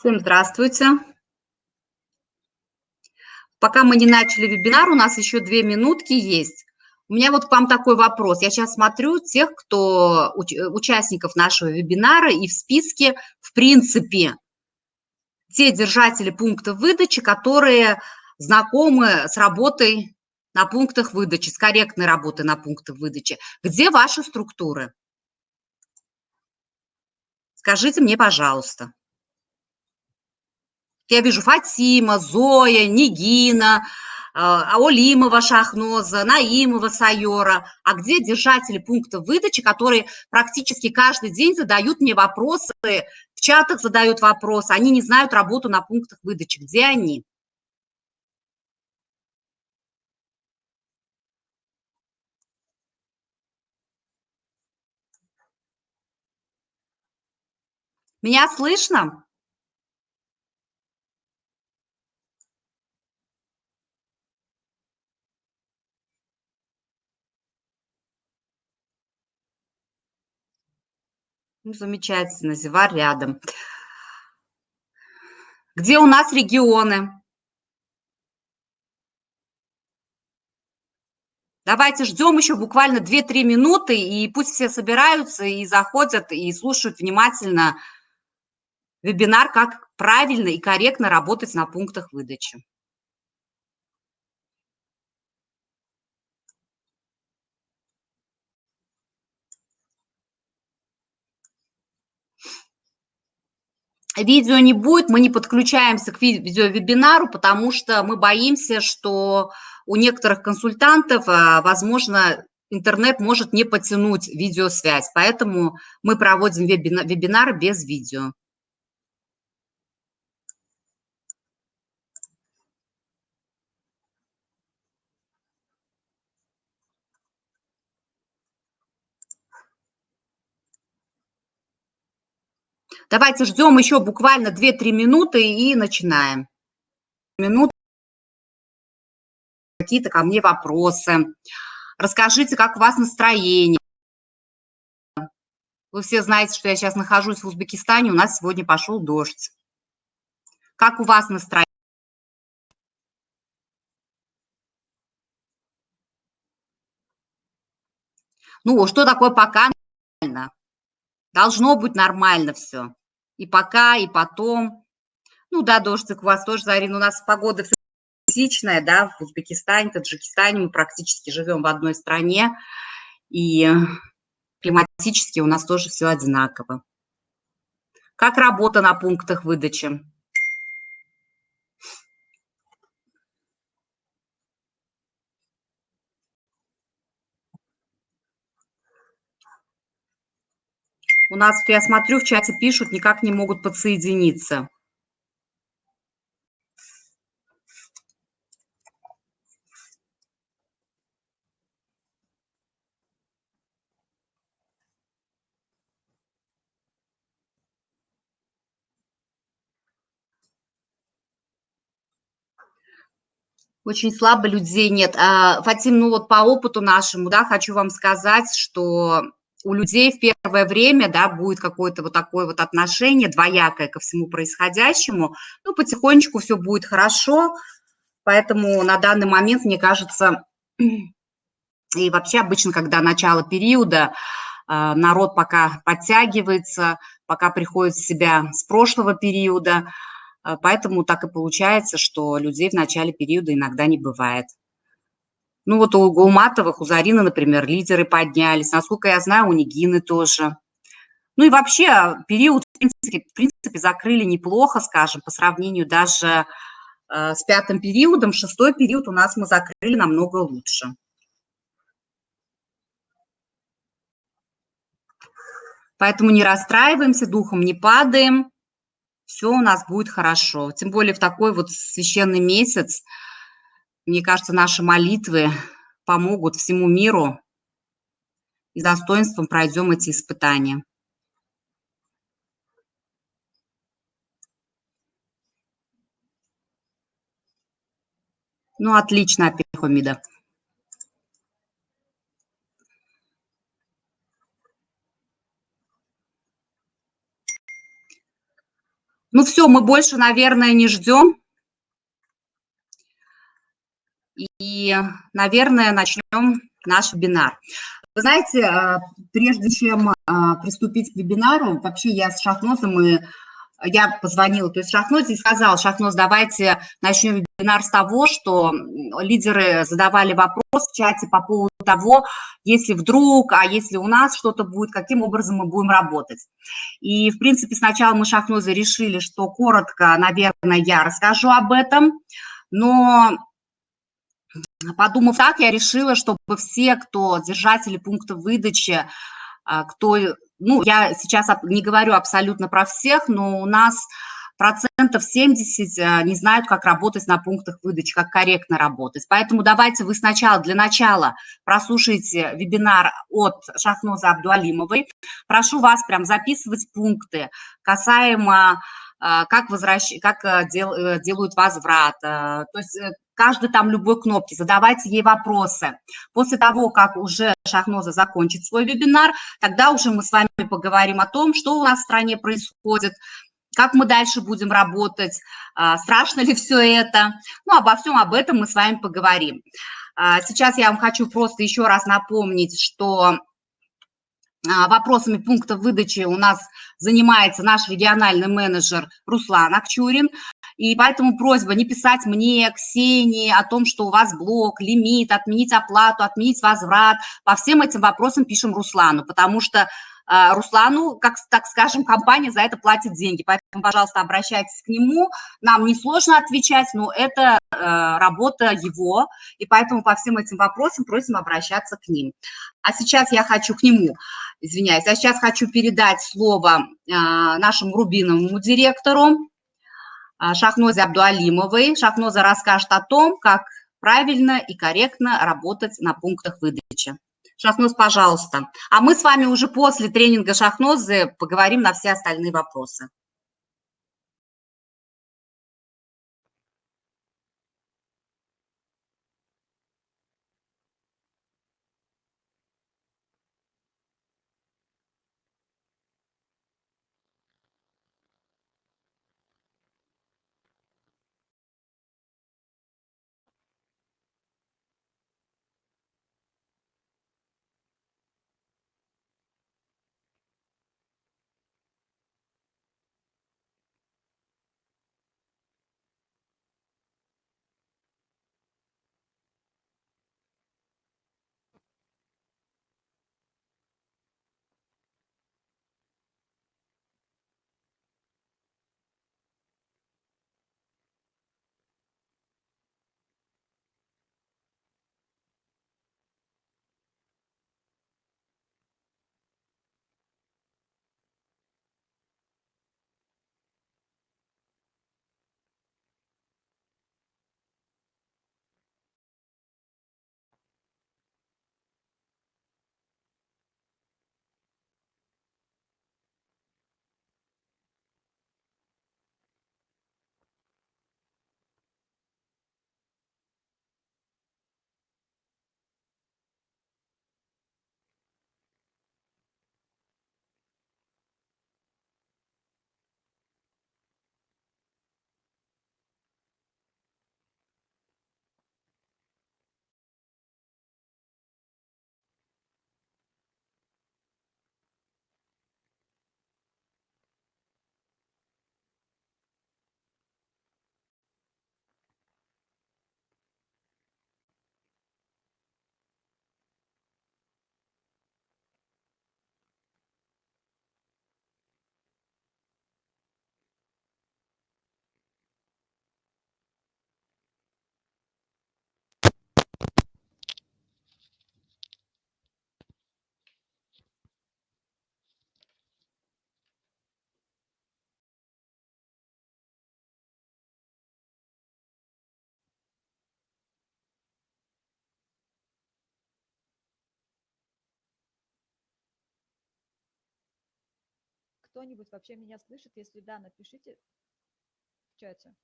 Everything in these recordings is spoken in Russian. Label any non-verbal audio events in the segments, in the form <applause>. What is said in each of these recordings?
Всем здравствуйте. Пока мы не начали вебинар, у нас еще две минутки есть. У меня вот к вам такой вопрос. Я сейчас смотрю тех, кто участников нашего вебинара, и в списке, в принципе, те держатели пунктов выдачи, которые знакомы с работой на пунктах выдачи, с корректной работой на пунктах выдачи. Где ваши структуры? Скажите мне, пожалуйста. Я вижу Фатима, Зоя, Нигина, а, Аолимова Шахноза, Наимова Сайора. А где держатели пункта выдачи, которые практически каждый день задают мне вопросы, в чатах задают вопросы, они не знают работу на пунктах выдачи. Где они? Меня слышно? Замечательно, Зевар рядом. Где у нас регионы? Давайте ждем еще буквально 2-3 минуты, и пусть все собираются и заходят, и слушают внимательно вебинар, как правильно и корректно работать на пунктах выдачи. Видео не будет, мы не подключаемся к видеовебинару, потому что мы боимся, что у некоторых консультантов, а, возможно, интернет может не потянуть видеосвязь, поэтому мы проводим вебинары без видео. Давайте ждем еще буквально 2-3 минуты и начинаем. Минут какие-то ко мне вопросы. Расскажите, как у вас настроение. Вы все знаете, что я сейчас нахожусь в Узбекистане, у нас сегодня пошел дождь. Как у вас настроение? Ну, что такое пока нормально? Должно быть нормально все и пока, и потом. Ну да, дождик у вас тоже, Зарина, у нас погода классичная, да, в Узбекистане, Таджикистане мы практически живем в одной стране, и климатически у нас тоже все одинаково. Как работа на пунктах выдачи? У нас, я смотрю, в чате пишут, никак не могут подсоединиться. Очень слабо людей нет. А, Фатим, ну вот по опыту нашему, да, хочу вам сказать, что у людей в первое время, да, будет какое-то вот такое вот отношение двоякое ко всему происходящему, ну, потихонечку все будет хорошо, поэтому на данный момент, мне кажется, и вообще обычно, когда начало периода, а, народ пока подтягивается, пока приходит в себя с прошлого периода, а, поэтому так и получается, что людей в начале периода иногда не бывает. Ну вот у Гулматовых, у Зарины, например, лидеры поднялись. Насколько я знаю, у Нигины тоже. Ну и вообще а, период, в принципе, в принципе закрыли неплохо, скажем, по сравнению даже э, с пятым периодом. Шестой период у нас мы закрыли намного лучше. Поэтому не расстраиваемся, духом не падаем. Все у нас будет хорошо. Тем более в такой вот священный месяц – мне кажется, наши молитвы помогут всему миру, и достоинством пройдем эти испытания. Ну, отлично, Апихомида. Ну все, мы больше, наверное, не ждем. И, наверное, начнем наш вебинар. Вы знаете, а, прежде чем а, приступить к вебинару, вообще я с Шахнозом и я позвонила, то есть Шахноз и сказал, Шахноз, давайте начнем вебинар с того, что лидеры задавали вопрос в чате по поводу того, если вдруг, а если у нас что-то будет, каким образом мы будем работать. И, в принципе, сначала мы Шахнозы решили, что коротко, наверное, я расскажу об этом, но подумав так, я решила, чтобы все, кто держатели пункта выдачи, а, кто ну, я сейчас не говорю абсолютно про всех, но у нас процентов 70 э, не знают, как работать на пунктах выдачи, как корректно работать. Поэтому давайте вы сначала, для начала, прослушайте вебинар от Шахноза Абдуалимовой. Прошу вас прям записывать пункты касаемо э, как, возвращ... как э, дел... делают возврат, то есть каждой там любой кнопки, задавайте ей вопросы. После того, как уже Шахноза закончит свой вебинар, тогда уже мы с вами поговорим о том, что у нас в стране происходит, как мы дальше будем работать, а, страшно ли все это. Ну, обо всем об этом мы с вами поговорим. А, сейчас я вам хочу просто еще раз напомнить, что а, вопросами пункта выдачи у нас занимается наш региональный менеджер Руслан Акчурин. И поэтому просьба не писать мне, Ксении, о том, что у вас блок, лимит, отменить оплату, отменить возврат. По всем этим вопросам пишем Руслану, потому что а, Руслану, как, так скажем, компания за это платит деньги. Поэтому, пожалуйста, обращайтесь к нему. Нам несложно отвечать, но это э, работа его, и поэтому по всем этим вопросам просим обращаться к ним. А сейчас я хочу к нему, извиняюсь, а сейчас хочу передать слово э, нашему рубиновому директору Шахнозе Абдуалимовой. Шахноза расскажет о том, как правильно и корректно работать на пунктах выдачи. Шахноз, пожалуйста. А мы с вами уже после тренинга Шахнозы поговорим на все остальные вопросы. Кто-нибудь вообще меня слышит? Если да, напишите в чате.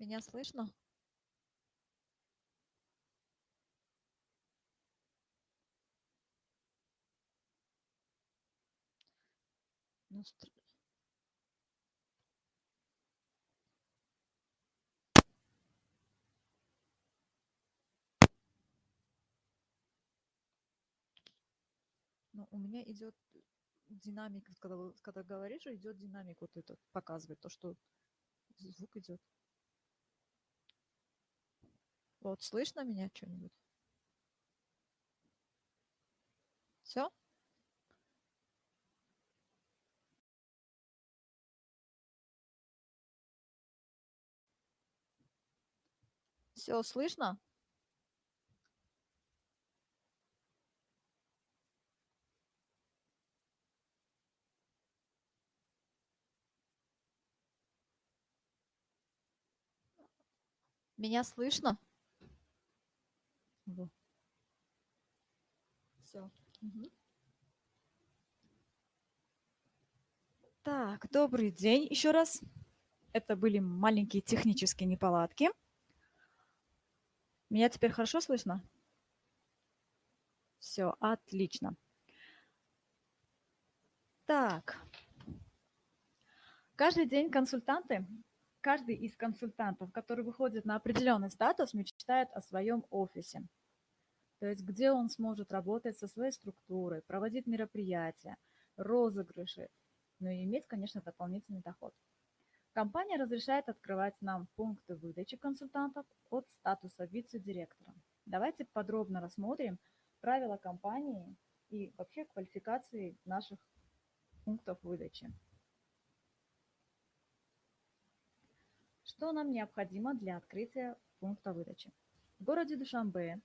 Меня слышно? Ну, стр- Ну, у меня идет динамик, когда, когда говоришь, идет динамик вот этот, показывает то, что звук идет. Вот, слышно меня что-нибудь? Все? Все слышно? Меня слышно? Все. Так, добрый день еще раз. Это были маленькие технические неполадки. Меня теперь хорошо слышно? Все, отлично. Так. Каждый день консультанты, каждый из консультантов, который выходит на определенный статус, мечтает о своем офисе. То есть где он сможет работать со своей структурой, проводить мероприятия, розыгрыши, ну и иметь, конечно, дополнительный доход. Компания разрешает открывать нам пункты выдачи консультантов от статуса вице-директора. Давайте подробно рассмотрим правила компании и вообще квалификации наших пунктов выдачи. Что нам необходимо для открытия пункта выдачи? В городе Душанбе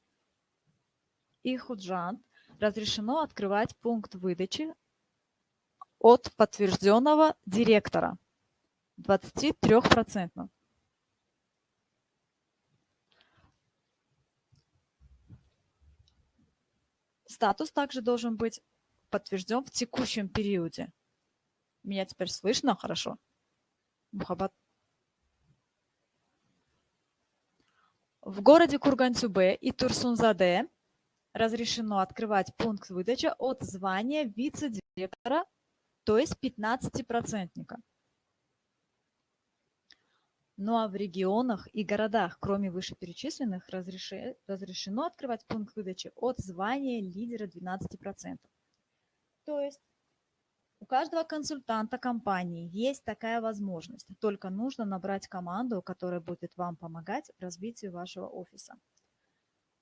и Худжант разрешено открывать пункт выдачи от подтвержденного директора 23%. Статус также должен быть подтвержден в текущем периоде. Меня теперь слышно хорошо? Мухаббат. В городе Кургансюбе и Турсунзаде разрешено открывать пункт выдачи от звания вице-директора, то есть 15-процентника. Ну а в регионах и городах, кроме вышеперечисленных, разреши- разрешено открывать пункт выдачи от звания лидера 12%. То есть у каждого консультанта компании есть такая возможность. Только нужно набрать команду, которая будет вам помогать в развитии вашего офиса.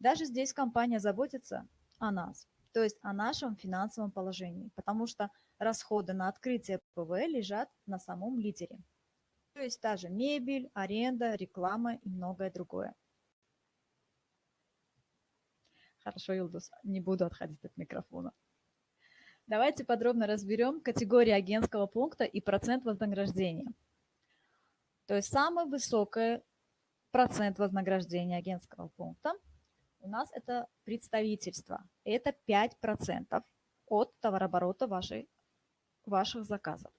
Даже здесь компания заботится о нас, то есть о нашем финансовом положении, потому что расходы на открытие ПВ лежат на самом лидере. То есть та же мебель, аренда, реклама и многое другое. Хорошо, Илдус, не буду отходить от микрофона. Давайте подробно разберем категории агентского пункта и процент вознаграждения. То есть самый высокий процент вознаграждения агентского пункта у нас это представительство. Это 5% от товарооборота вашей, ваших заказов.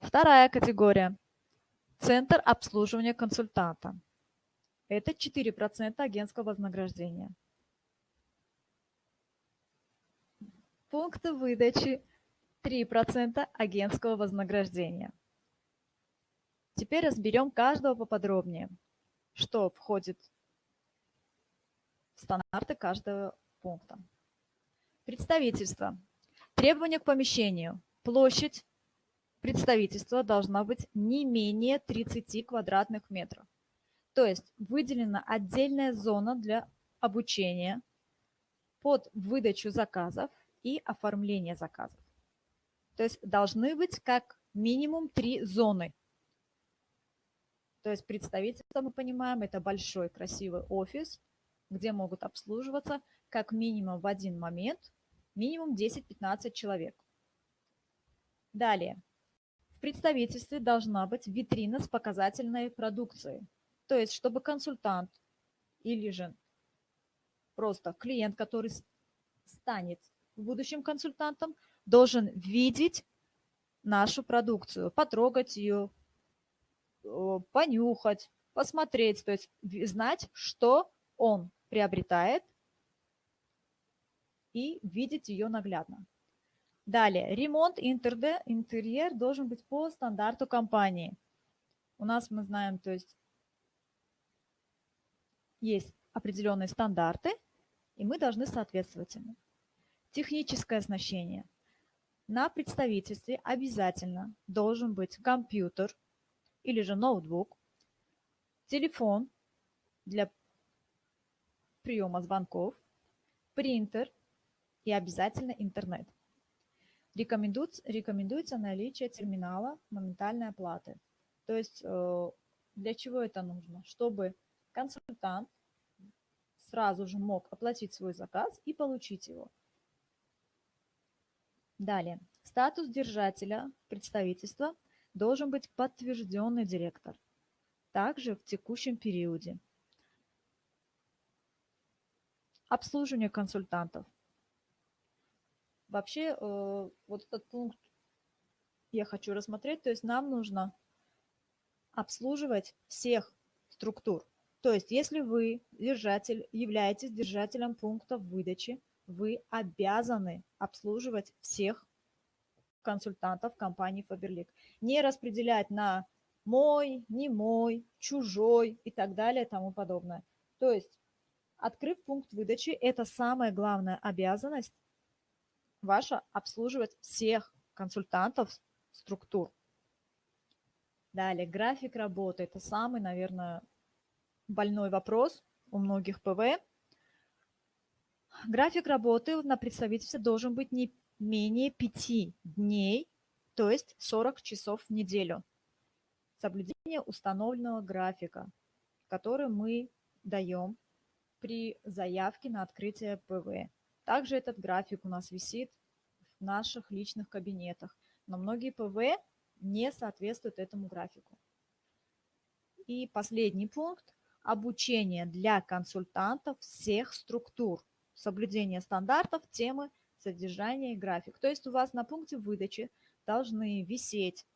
Вторая категория. Центр обслуживания консультанта. Это 4% агентского вознаграждения. Пункты выдачи 3% агентского вознаграждения. Теперь разберем каждого поподробнее, что входит стандарты каждого пункта. Представительство. Требования к помещению. Площадь представительства должна быть не менее 30 квадратных метров. То есть выделена отдельная зона для обучения под выдачу заказов и оформление заказов. То есть должны быть как минимум три зоны. То есть представительство, мы понимаем, это большой красивый офис, где могут обслуживаться как минимум в один момент минимум 10-15 человек. Далее. В представительстве должна быть витрина с показательной продукцией. То есть, чтобы консультант или же просто клиент, который станет будущим консультантом, должен видеть нашу продукцию, потрогать ее, понюхать, посмотреть, то есть знать, что он приобретает и видеть ее наглядно. Далее, ремонт интерьер должен быть по стандарту компании. У нас мы знаем, то есть есть определенные стандарты, и мы должны соответствовать ему. Техническое оснащение. На представительстве обязательно должен быть компьютер или же ноутбук, телефон для приема звонков, принтер и обязательно интернет. Рекомендуется, рекомендуется наличие терминала моментальной оплаты. То есть э, для чего это нужно? Чтобы консультант сразу же мог оплатить свой заказ и получить его. Далее. Статус держателя представительства должен быть подтвержденный директор. Также в текущем периоде. Обслуживание консультантов. Вообще, э, вот этот пункт я хочу рассмотреть. То есть нам нужно обслуживать всех структур. То есть если вы держатель, являетесь держателем пунктов выдачи, вы обязаны обслуживать всех консультантов компании Faberlic. Не распределять на мой, не мой, чужой и так далее и тому подобное. То есть, открыв пункт выдачи, это самая главная обязанность ваша обслуживать всех консультантов структур. Далее, график работы. Это самый, наверное, больной вопрос у многих ПВ. График работы на представительстве должен быть не менее 5 дней, то есть 40 часов в неделю. Соблюдение установленного графика, который мы даем при заявке на открытие ПВ. Также этот график у нас висит в наших личных кабинетах, но многие ПВ не соответствуют этому графику. И последний пункт – обучение для консультантов всех структур, соблюдение стандартов, темы, содержание и график. То есть у вас на пункте выдачи должны висеть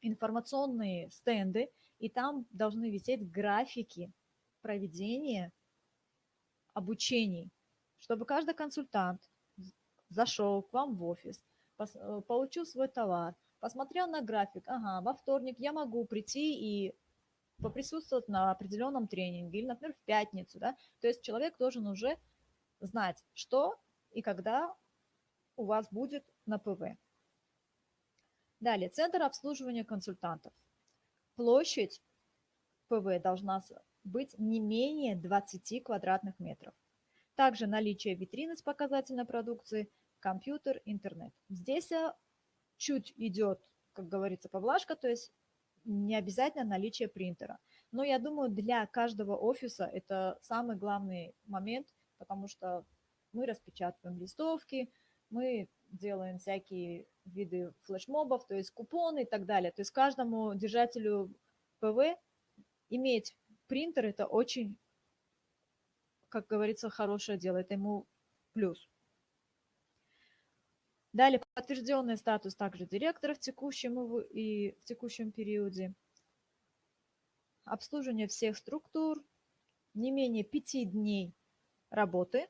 информационные стенды, и там должны висеть графики проведения обучений, чтобы каждый консультант зашел к вам в офис, э, получил свой товар, посмотрел на график, ага, во вторник я могу прийти и поприсутствовать на определенном тренинге, или, например, в пятницу, да, то есть человек должен уже знать, что и когда у вас будет на ПВ. Далее, центр обслуживания консультантов. Площадь ПВ должна быть не менее 20 квадратных метров. Также наличие витрины с показательной продукцией, компьютер, интернет. Здесь э, чуть идет, как говорится, поблажка, то есть не обязательно наличие принтера. Но я думаю, для каждого офиса это самый главный момент, потому что мы распечатываем листовки, мы делаем всякие виды флешмобов, то есть купоны и так далее. То есть каждому держателю ПВ иметь принтер – это очень, как говорится, хорошее дело, это ему плюс. Далее подтвержденный статус также директора в текущем и в текущем периоде. Обслуживание всех структур, не менее 5 дней работы,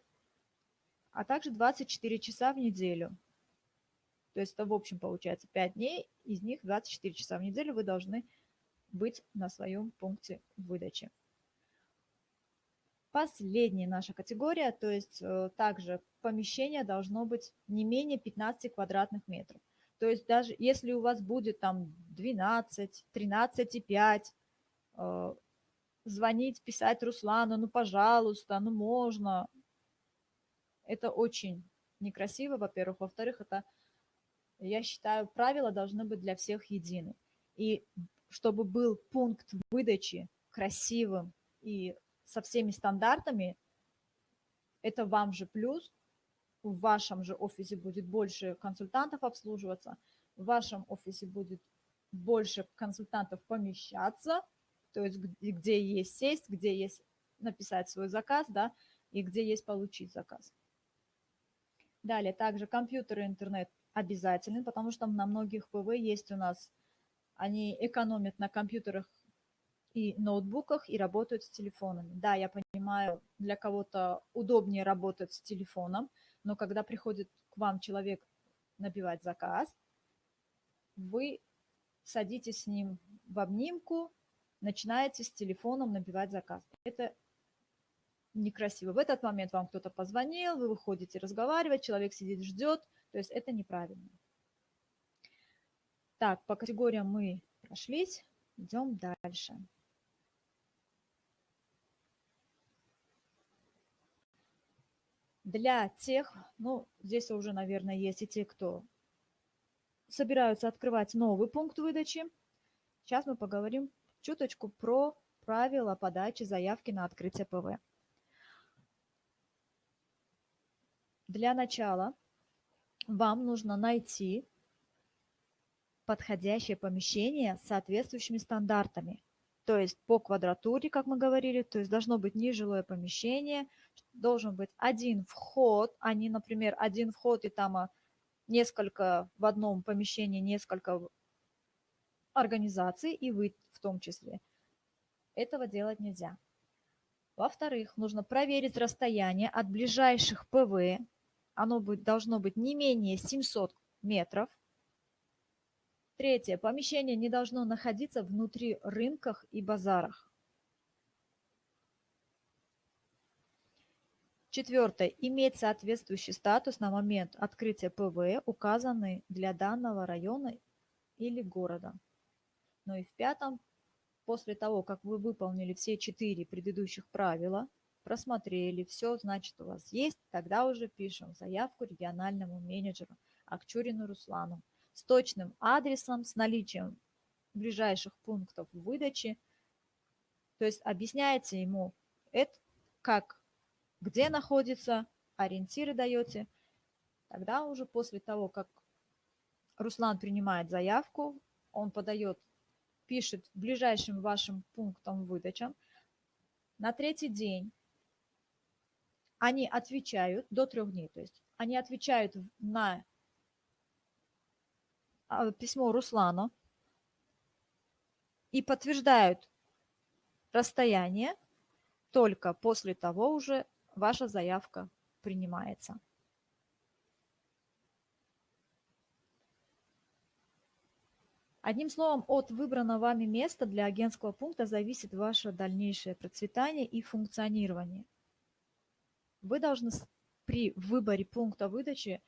а также 24 часа в неделю. То есть это в общем получается 5 дней, из них 24 часа в неделю вы должны быть на своем пункте выдачи. Последняя наша категория, то есть э, также помещение должно быть не менее 15 квадратных метров. То есть даже если у вас будет там 12, 13,5, э, звонить, писать Руслану, ну пожалуйста, ну можно. Это очень некрасиво, во-первых. Во-вторых, это, я считаю, правила должны быть для всех едины. И чтобы был пункт выдачи красивым и со всеми стандартами, это вам же плюс, в вашем же офисе будет больше консультантов обслуживаться, в вашем офисе будет больше консультантов помещаться, то есть где есть сесть, где есть написать свой заказ, да, и где есть получить заказ. Далее, также компьютер и интернет обязательны, потому что на многих ПВ есть у нас они экономят на компьютерах и ноутбуках и работают с телефонами. Да, я понимаю, для кого-то удобнее работать с телефоном, но когда приходит к вам человек набивать заказ, вы садитесь с ним в обнимку, начинаете с телефоном набивать заказ. Это некрасиво. В этот момент вам кто-то позвонил, вы выходите разговаривать, человек сидит, ждет, то есть это неправильно. Так, по категориям мы прошлись, идем дальше. Для тех, ну, здесь уже, наверное, есть и те, кто собираются открывать новый пункт выдачи. Сейчас мы поговорим чуточку про правила подачи заявки на открытие ПВ. Для начала вам нужно найти подходящее помещение с соответствующими стандартами. То есть по квадратуре, как мы говорили, то есть должно быть нежилое помещение, должен быть один вход, а не, например, один вход и там а, несколько в одном помещении, несколько организаций, и вы в том числе. Этого делать нельзя. Во-вторых, нужно проверить расстояние от ближайших ПВ оно должно быть не менее 700 метров. Третье. Помещение не должно находиться внутри рынках и базарах. Четвертое. Иметь соответствующий статус на момент открытия ПВ, указанный для данного района или города. Ну и в пятом. После того, как вы выполнили все четыре предыдущих правила – просмотрели, все, значит, у вас есть, тогда уже пишем заявку региональному менеджеру Акчурину Руслану с точным адресом, с наличием ближайших пунктов выдачи. То есть объясняете ему, это как, где находится, ориентиры даете. Тогда уже после того, как Руслан принимает заявку, он подает, пишет ближайшим вашим пунктом выдачам. На третий день они отвечают до трех дней, то есть они отвечают на письмо Руслану и подтверждают расстояние, только после того уже ваша заявка принимается. Одним словом, от выбранного вами места для агентского пункта зависит ваше дальнейшее процветание и функционирование – вы должны при выборе пункта выдачи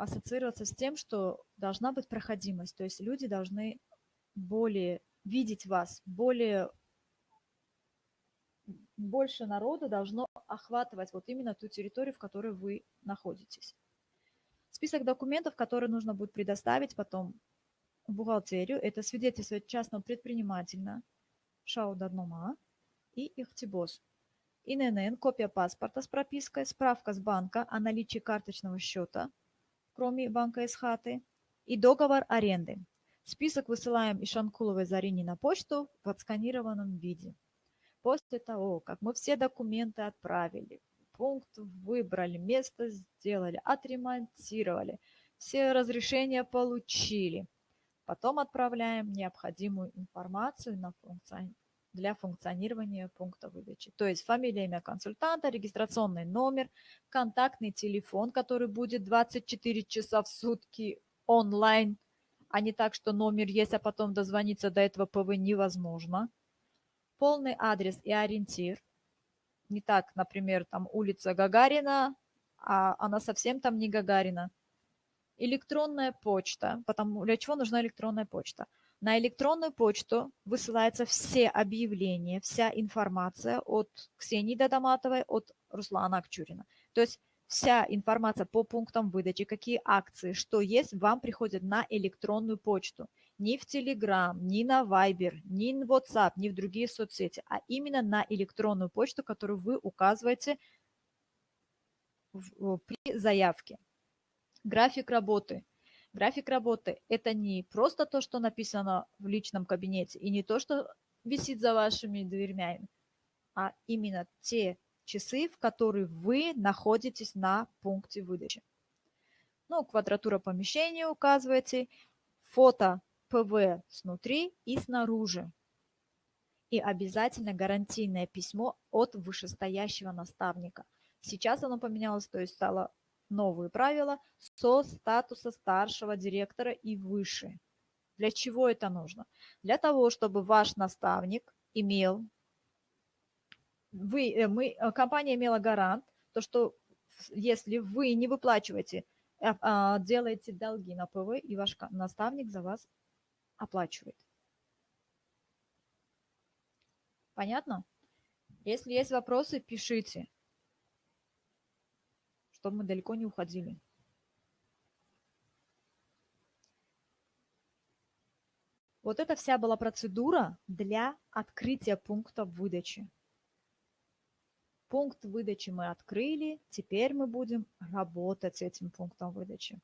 ассоциироваться с тем, что должна быть проходимость. То есть люди должны более видеть вас, более больше народу должно охватывать вот именно ту территорию, в которой вы находитесь. Список документов, которые нужно будет предоставить потом в бухгалтерию, это свидетельство частного предпринимателя, ШАУ-Даднома и Ихтибос. ИНН, копия паспорта с пропиской, справка с банка о наличии карточного счета, кроме банка из хаты, и договор аренды. Список высылаем Ишанкуловой Зарине на почту в отсканированном виде. После того, как мы все документы отправили, пункт выбрали, место сделали, отремонтировали, все разрешения получили, потом отправляем необходимую информацию на функционирование для функционирования пункта выдачи. То есть фамилия, имя консультанта, регистрационный номер, контактный телефон, который будет 24 часа в сутки онлайн, а не так, что номер есть, а потом дозвониться до этого ПВ невозможно. Полный адрес и ориентир. Не так, например, там улица Гагарина, а она совсем там не Гагарина. Электронная почта. Потому для чего нужна электронная почта? На электронную почту высылаются все объявления, вся информация от Ксении Дадаматовой, от Руслана Акчурина. То есть вся информация по пунктам выдачи, какие акции, что есть, вам приходит на электронную почту. Ни в Telegram, ни на Viber, ни в WhatsApp, ни в другие соцсети, а именно на электронную почту, которую вы указываете при заявке. График работы – График работы – это не просто то, что написано в личном кабинете, и не то, что висит за вашими дверьми, а именно те часы, в которые вы находитесь на пункте выдачи. Ну, квадратура помещения указываете, фото ПВ снутри и снаружи. И обязательно гарантийное письмо от вышестоящего наставника. Сейчас оно поменялось, то есть стало новые правила со статуса старшего директора и выше. Для чего это нужно? Для того, чтобы ваш наставник имел, вы, э, мы, э, компания имела гарант, то что если вы не выплачиваете, а, а, делаете долги на ПВ, и ваш наставник за вас оплачивает. Понятно? Если есть вопросы, пишите, чтобы мы далеко не уходили. Вот это вся была процедура для открытия пункта выдачи. Пункт выдачи мы открыли, теперь мы будем работать с этим пунктом выдачи.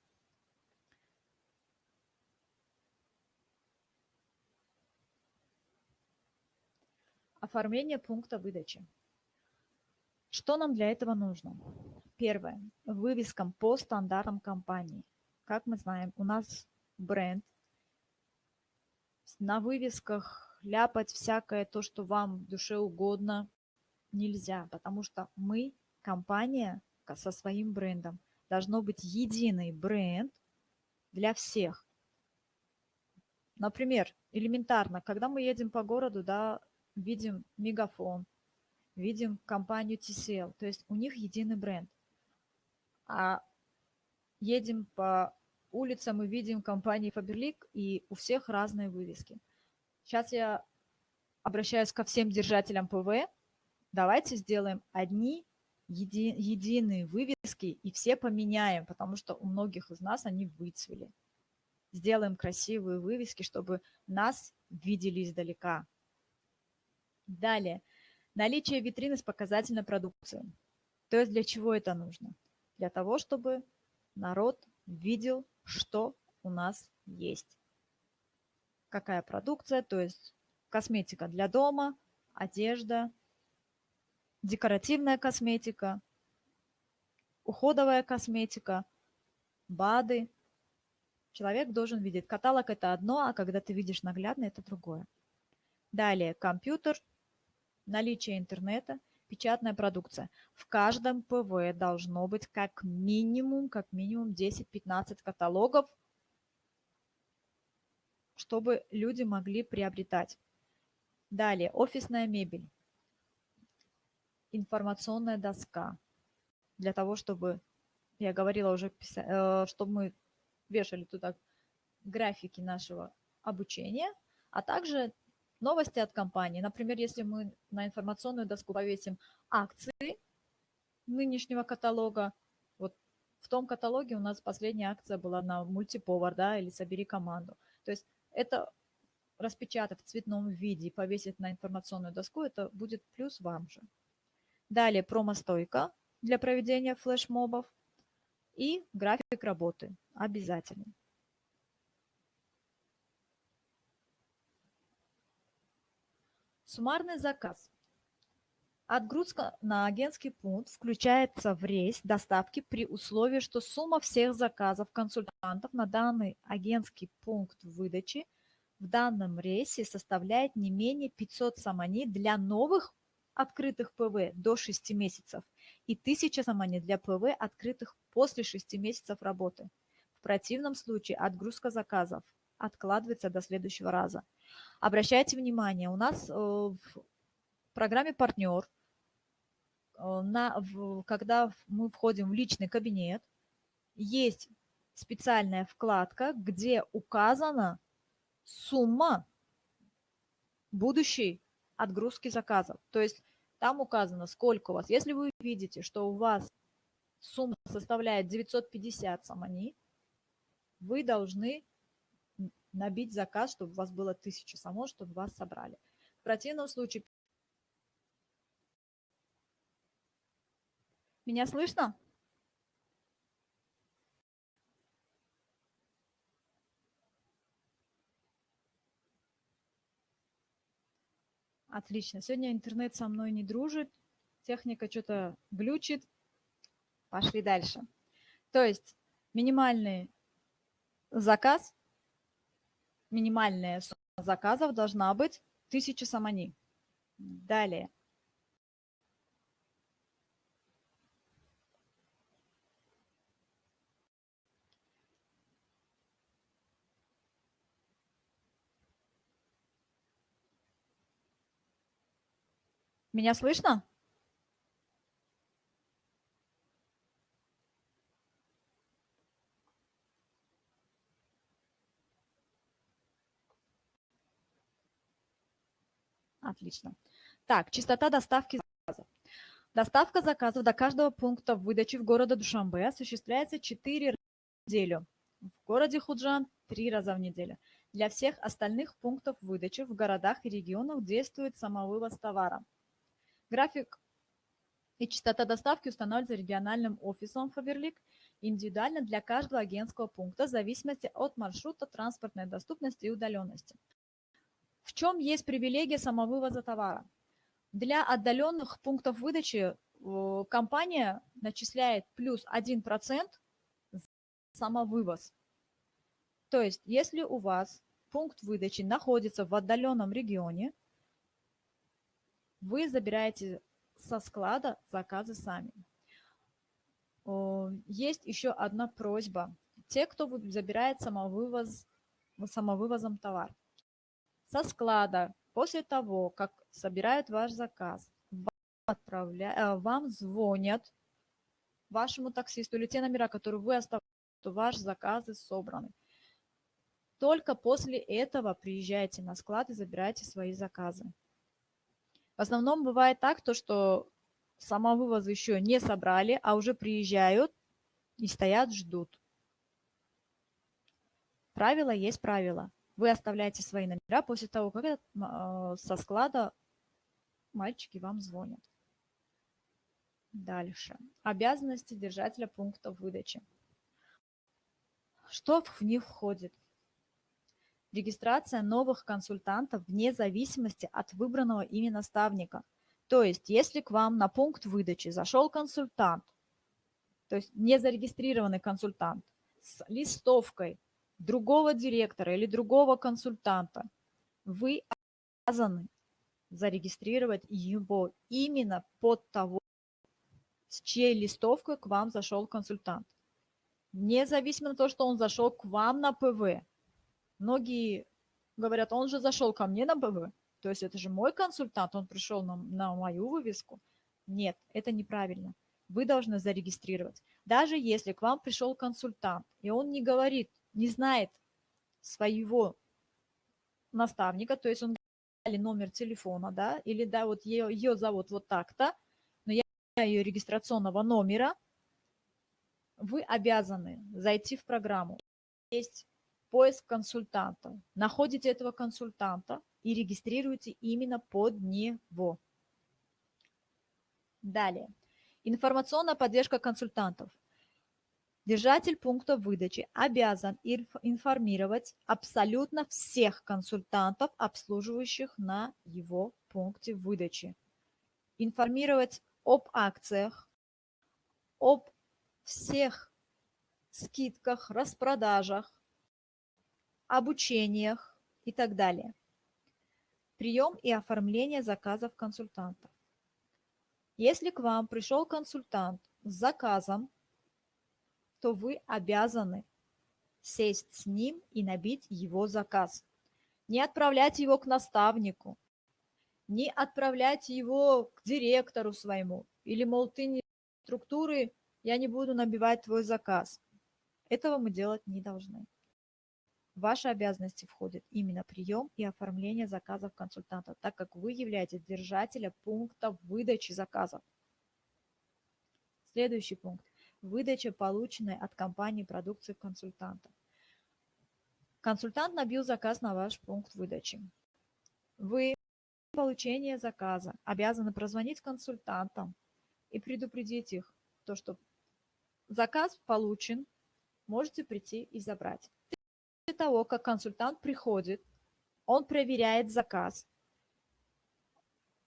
Оформление пункта выдачи. Что нам для этого нужно? Первое. Вывескам по стандартам компании. Как мы знаем, у нас бренд – на вывесках ляпать всякое то, что вам в душе угодно, нельзя, потому что мы, компания со своим брендом, должно быть единый бренд для всех. Например, элементарно, когда мы едем по городу, да, видим Мегафон, видим компанию TCL, то есть у них единый бренд. А едем по улице мы видим компании Faberlic, и у всех разные вывески. Сейчас я обращаюсь ко всем держателям ПВ. Давайте сделаем одни еди, единые вывески и все поменяем, потому что у многих из нас они выцвели. Сделаем красивые вывески, чтобы нас видели издалека. Далее. Наличие витрины с показательной продукцией. То есть для чего это нужно? Для того, чтобы народ видел что у нас есть. Какая продукция, то есть косметика для дома, одежда, декоративная косметика, уходовая косметика, БАДы. Человек должен видеть. Каталог – это одно, а когда ты видишь наглядно – это другое. Далее, компьютер, наличие интернета, печатная продукция. В каждом ПВ должно быть как минимум, как минимум 10-15 каталогов, чтобы люди могли приобретать. Далее, офисная мебель, информационная доска, для того, чтобы, я говорила уже, э, чтобы мы вешали туда графики нашего обучения, а также новости от компании. Например, если мы на информационную доску повесим акции нынешнего каталога, вот в том каталоге у нас последняя акция была на мультиповар, да, или собери команду. То есть это распечатав в цветном виде и повесить на информационную доску, это будет плюс вам же. Далее промо-стойка для проведения флешмобов и график работы обязательно. Суммарный заказ. Отгрузка на агентский пункт включается в рейс доставки при условии, что сумма всех заказов консультантов на данный агентский пункт выдачи в данном рейсе составляет не менее 500 самани для новых открытых ПВ до 6 месяцев и 1000 самани для ПВ, открытых после 6 месяцев работы. В противном случае отгрузка заказов откладывается до следующего раза. Обращайте внимание, у нас э, в программе «Партнер», э, на, когда мы входим в личный кабинет, есть специальная вкладка, где указана сумма будущей отгрузки заказов. То есть там указано, сколько у вас. Если вы видите, что у вас сумма составляет 950 самани, вы должны набить заказ, чтобы у вас было тысяча само, чтобы вас собрали. В противном случае... Меня слышно? Отлично. Сегодня интернет со мной не дружит, техника что-то глючит. Пошли дальше. То есть минимальный заказ минимальная сумма заказов должна быть 1000 самани. Далее. Меня слышно? Отлично. Так, частота доставки заказов. Доставка заказов до каждого пункта выдачи в городе Душанбе осуществляется 4 раза в неделю. В городе Худжан 3 раза в неделю. Для всех остальных пунктов выдачи в городах и регионах действует самовывоз товара. График и частота доставки устанавливается региональным офисом Фаберлик индивидуально для каждого агентского пункта в зависимости от маршрута, транспортной доступности и удаленности. В чем есть привилегия самовывоза товара? Для отдаленных пунктов выдачи э, компания начисляет плюс 1% за самовывоз. То есть, если у вас пункт выдачи находится в отдаленном регионе, вы забираете со склада заказы сами. Есть еще одна просьба. Те, кто забирает самовывоз, самовывозом товар. Со склада, после того, как собирают ваш заказ, вам, отправля... Э, вам звонят вашему таксисту или те номера, которые вы оставляете, что ваши заказы собраны. Только после этого приезжайте на склад и забирайте свои заказы. В основном бывает так, то, что самовывоз еще не собрали, а уже приезжают и стоят, ждут. Правило есть правило. Вы оставляете свои номера после того, как э, со склада мальчики вам звонят. Дальше. Обязанности держателя пункта выдачи. Что в них входит? регистрация новых консультантов вне зависимости от выбранного ими наставника. То есть, если к вам на пункт выдачи зашел консультант, то есть незарегистрированный консультант с листовкой другого директора или другого консультанта, вы обязаны зарегистрировать его именно под того, с чьей листовкой к вам зашел консультант. Независимо от того, что он зашел к вам на ПВ, Многие говорят, он же зашел ко мне на БВ, то есть это же мой консультант, он пришел на, на мою вывеску. Нет, это неправильно. Вы должны зарегистрировать. Даже если к вам пришел консультант, и он не говорит, не знает своего наставника, то есть он или номер телефона, да, или да, вот ее, ее зовут вот так-то, но я ее регистрационного номера, вы обязаны зайти в программу. Есть поиск консультанта. Находите этого консультанта и регистрируете именно под него. Далее. Информационная поддержка консультантов. Держатель пункта выдачи обязан информировать абсолютно всех консультантов, обслуживающих на его пункте выдачи. Информировать об акциях, об всех скидках, распродажах, обучениях и так далее. Прием и оформление заказов консультанта. Если к вам пришел консультант с заказом, то вы обязаны сесть с ним и набить его заказ. Не отправлять его к наставнику, не отправлять его к директору своему, или, мол, ты не структуры, я не буду набивать твой заказ. Этого мы делать не должны. В ваши обязанности входит именно прием и оформление заказов консультанта, так как вы являетесь держателем пункта выдачи заказов. Следующий пункт. Выдача, полученной от компании продукции консультанта. Консультант набил заказ на ваш пункт выдачи. Вы получение заказа обязаны прозвонить консультантам и предупредить их, то, что заказ получен, можете прийти и забрать того, как консультант приходит, он проверяет заказ.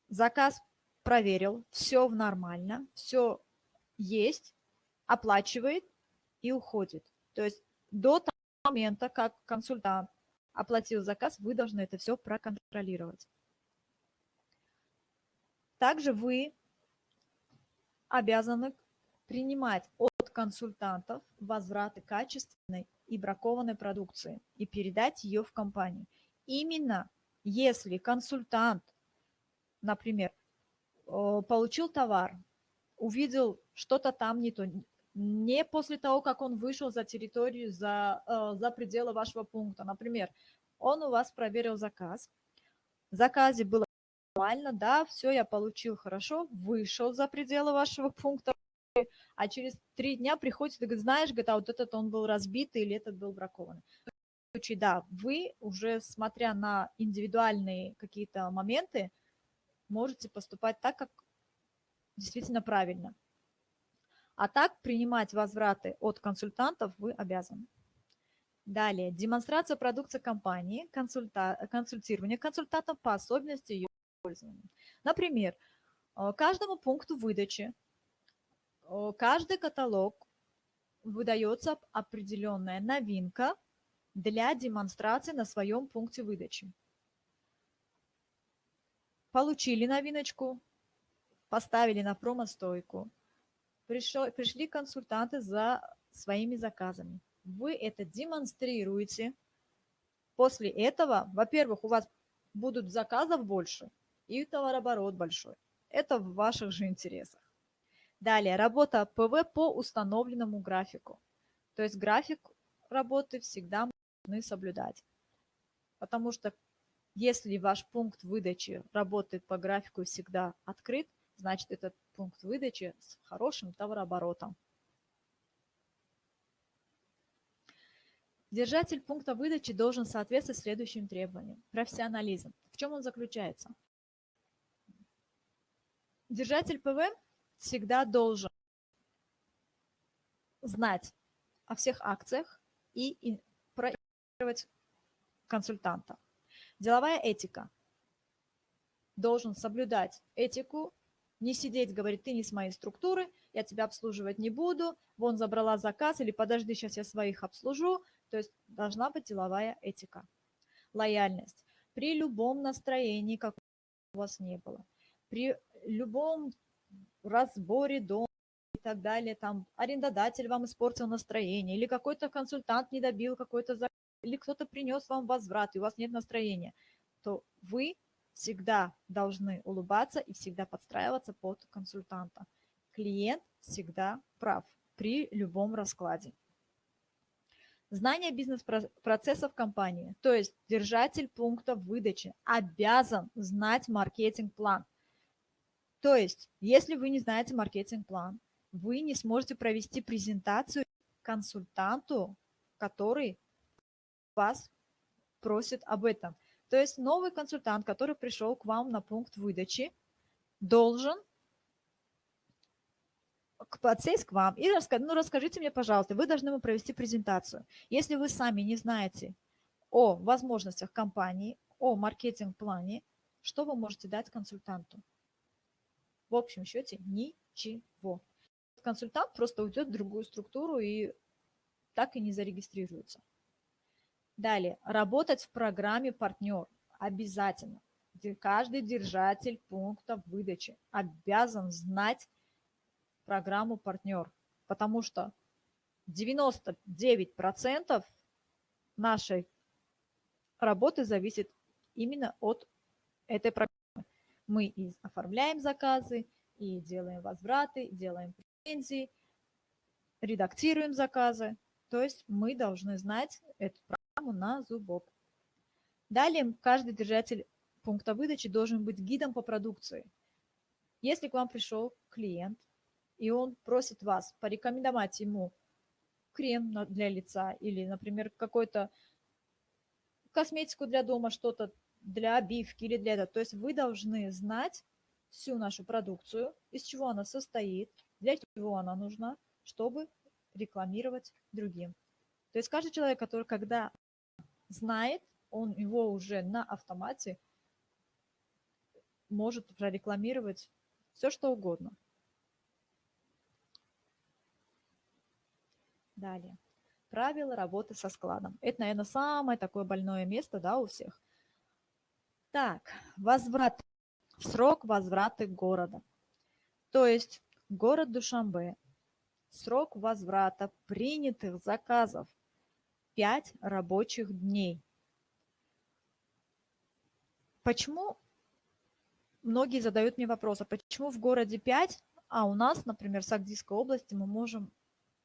Заказ проверил, все нормально, все есть, оплачивает и уходит. То есть до того момента, как консультант оплатил заказ, вы должны это все проконтролировать. Также вы обязаны принимать от консультантов возвраты качественной и бракованной продукции и передать ее в компанию. Именно если консультант, например, получил товар, увидел что-то там не то, не после того, как он вышел за территорию, за, э, за пределы вашего пункта. Например, он у вас проверил заказ, в заказе было нормально, да, все, я получил хорошо, вышел за пределы вашего пункта, а через три дня приходит и говорит, знаешь, говорит, а вот этот он был разбит или этот был бракован. В случае, да, вы уже, смотря на индивидуальные какие-то моменты, можете поступать так, как действительно правильно. А так принимать возвраты от консультантов вы обязаны. Далее, демонстрация продукции компании, консульта, консультирование консультантов по особенности ее использования. Например, э, каждому пункту выдачи, э, каждый каталог выдается определенная новинка для демонстрации на своем пункте выдачи. Получили новиночку, поставили на промо-стойку, пришли консультанты за своими заказами. Вы это демонстрируете. После этого, во-первых, у вас будут заказов больше и товарооборот большой. Это в ваших же интересах. Далее, работа ПВ по установленному графику. То есть график работы всегда нужно соблюдать. Потому что если ваш пункт выдачи работает по графику всегда открыт, значит этот пункт выдачи с хорошим товарооборотом. Держатель пункта выдачи должен соответствовать следующим требованиям. Профессионализм. В чем он заключается? Держатель ПВ всегда должен знать о всех акциях и проинформировать консультанта. Деловая этика. Должен соблюдать этику, не сидеть, говорить, ты не с моей структуры, я тебя обслуживать не буду, вон забрала заказ, или подожди, сейчас я своих обслужу. То есть должна быть деловая этика. Лояльность. При любом настроении, как у вас не было, при любом разборе дома и так далее, там арендодатель вам испортил настроение, или какой-то консультант не добил какой-то заказ, или кто-то принес вам возврат, и у вас нет настроения, то вы всегда должны улыбаться и всегда подстраиваться под консультанта. Клиент всегда прав при любом раскладе. Знание бизнес-процессов компании, то есть держатель пункта выдачи, обязан знать маркетинг-план. То есть, если вы не знаете маркетинг-план, вы не сможете провести презентацию консультанту, который вас просит об этом. То есть новый консультант, который пришел к вам на пункт выдачи, должен подсесть к вам и рассказать, ну расскажите мне, пожалуйста, вы должны ему провести презентацию. Если вы сами не знаете о возможностях компании, о маркетинг-плане, что вы можете дать консультанту? в общем счете ничего. Консультант просто уйдет в другую структуру и так и не зарегистрируется. Далее, работать в программе партнер обязательно. Каждый держатель пункта выдачи обязан знать программу партнер, потому что 99% нашей работы зависит именно от этой программы. Мы и оформляем заказы, и делаем возвраты, делаем претензии, редактируем заказы. То есть мы должны знать эту программу на зубок. Далее каждый держатель пункта выдачи должен быть гидом по продукции. Если к вам пришел клиент, и он просит вас порекомендовать ему крем для лица или, например, какой-то косметику для дома, что-то для обивки или для этого. То есть вы должны знать всю нашу продукцию, из чего она состоит, для чего она нужна, чтобы рекламировать другим. То есть каждый человек, который когда знает, он его уже на автомате может прорекламировать все, что угодно. Далее. правила работы со складом. Это, наверное, самое такое больное место да, у всех. Так, возврат. Срок возврата города. То есть город Душанбе. Срок возврата принятых заказов 5 рабочих дней. Почему многие задают мне вопрос, а почему в городе 5, а у нас, например, в Сагдийской области мы можем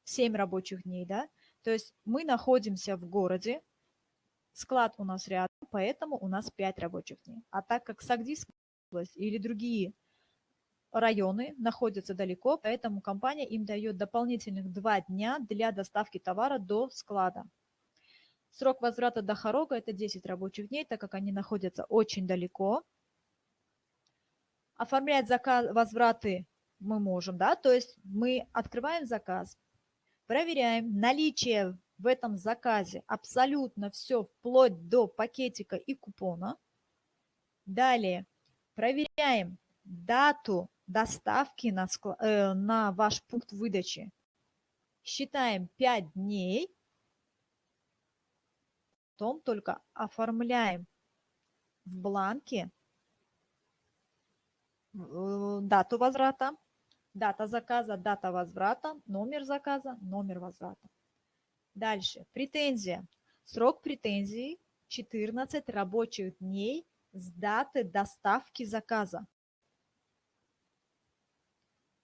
7 рабочих дней, да? То есть мы находимся в городе, склад у нас рядом, поэтому у нас 5 рабочих дней. А так как Сагдийская область или другие районы находятся далеко, поэтому компания им дает дополнительных 2 дня для доставки товара до склада. Срок возврата до Хорога – это 10 рабочих дней, так как они находятся очень далеко. Оформлять заказ, возвраты мы можем, да, то есть мы открываем заказ, проверяем наличие в этом заказе абсолютно все, вплоть до пакетика и купона. Далее проверяем дату доставки на, э, на ваш пункт выдачи. Считаем 5 дней. Потом только оформляем в бланке э, дату возврата, дата заказа, дата возврата, номер заказа, номер возврата. Дальше. Претензия. Срок претензии 14 рабочих дней с даты доставки заказа.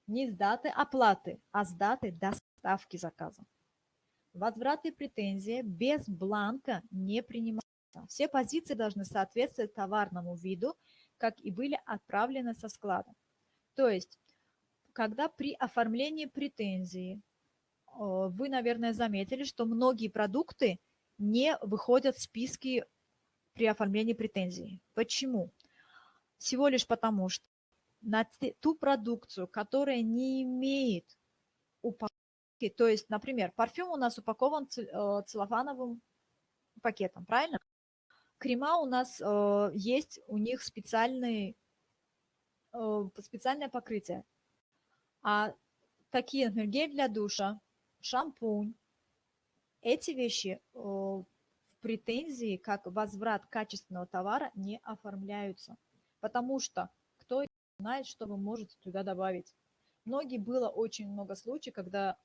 Не с даты оплаты, а с даты доставки заказа. Возврат и претензия без бланка не принимаются. Все позиции должны соответствовать товарному виду, как и были отправлены со склада. То есть, когда при оформлении претензии вы, наверное, заметили, что многие продукты не выходят в списки при оформлении претензий. Почему? Всего лишь потому, что на ту продукцию, которая не имеет упаковки, то есть, например, парфюм у нас упакован э, целлофановым пакетом, правильно? Крема у нас э, есть, у них специальный, э, специальное покрытие. А такие, например, гель для душа, шампунь, эти вещи в претензии, как возврат качественного товара, не оформляются. Потому что кто знает, что вы можете туда добавить. Многие было очень много случаев, когда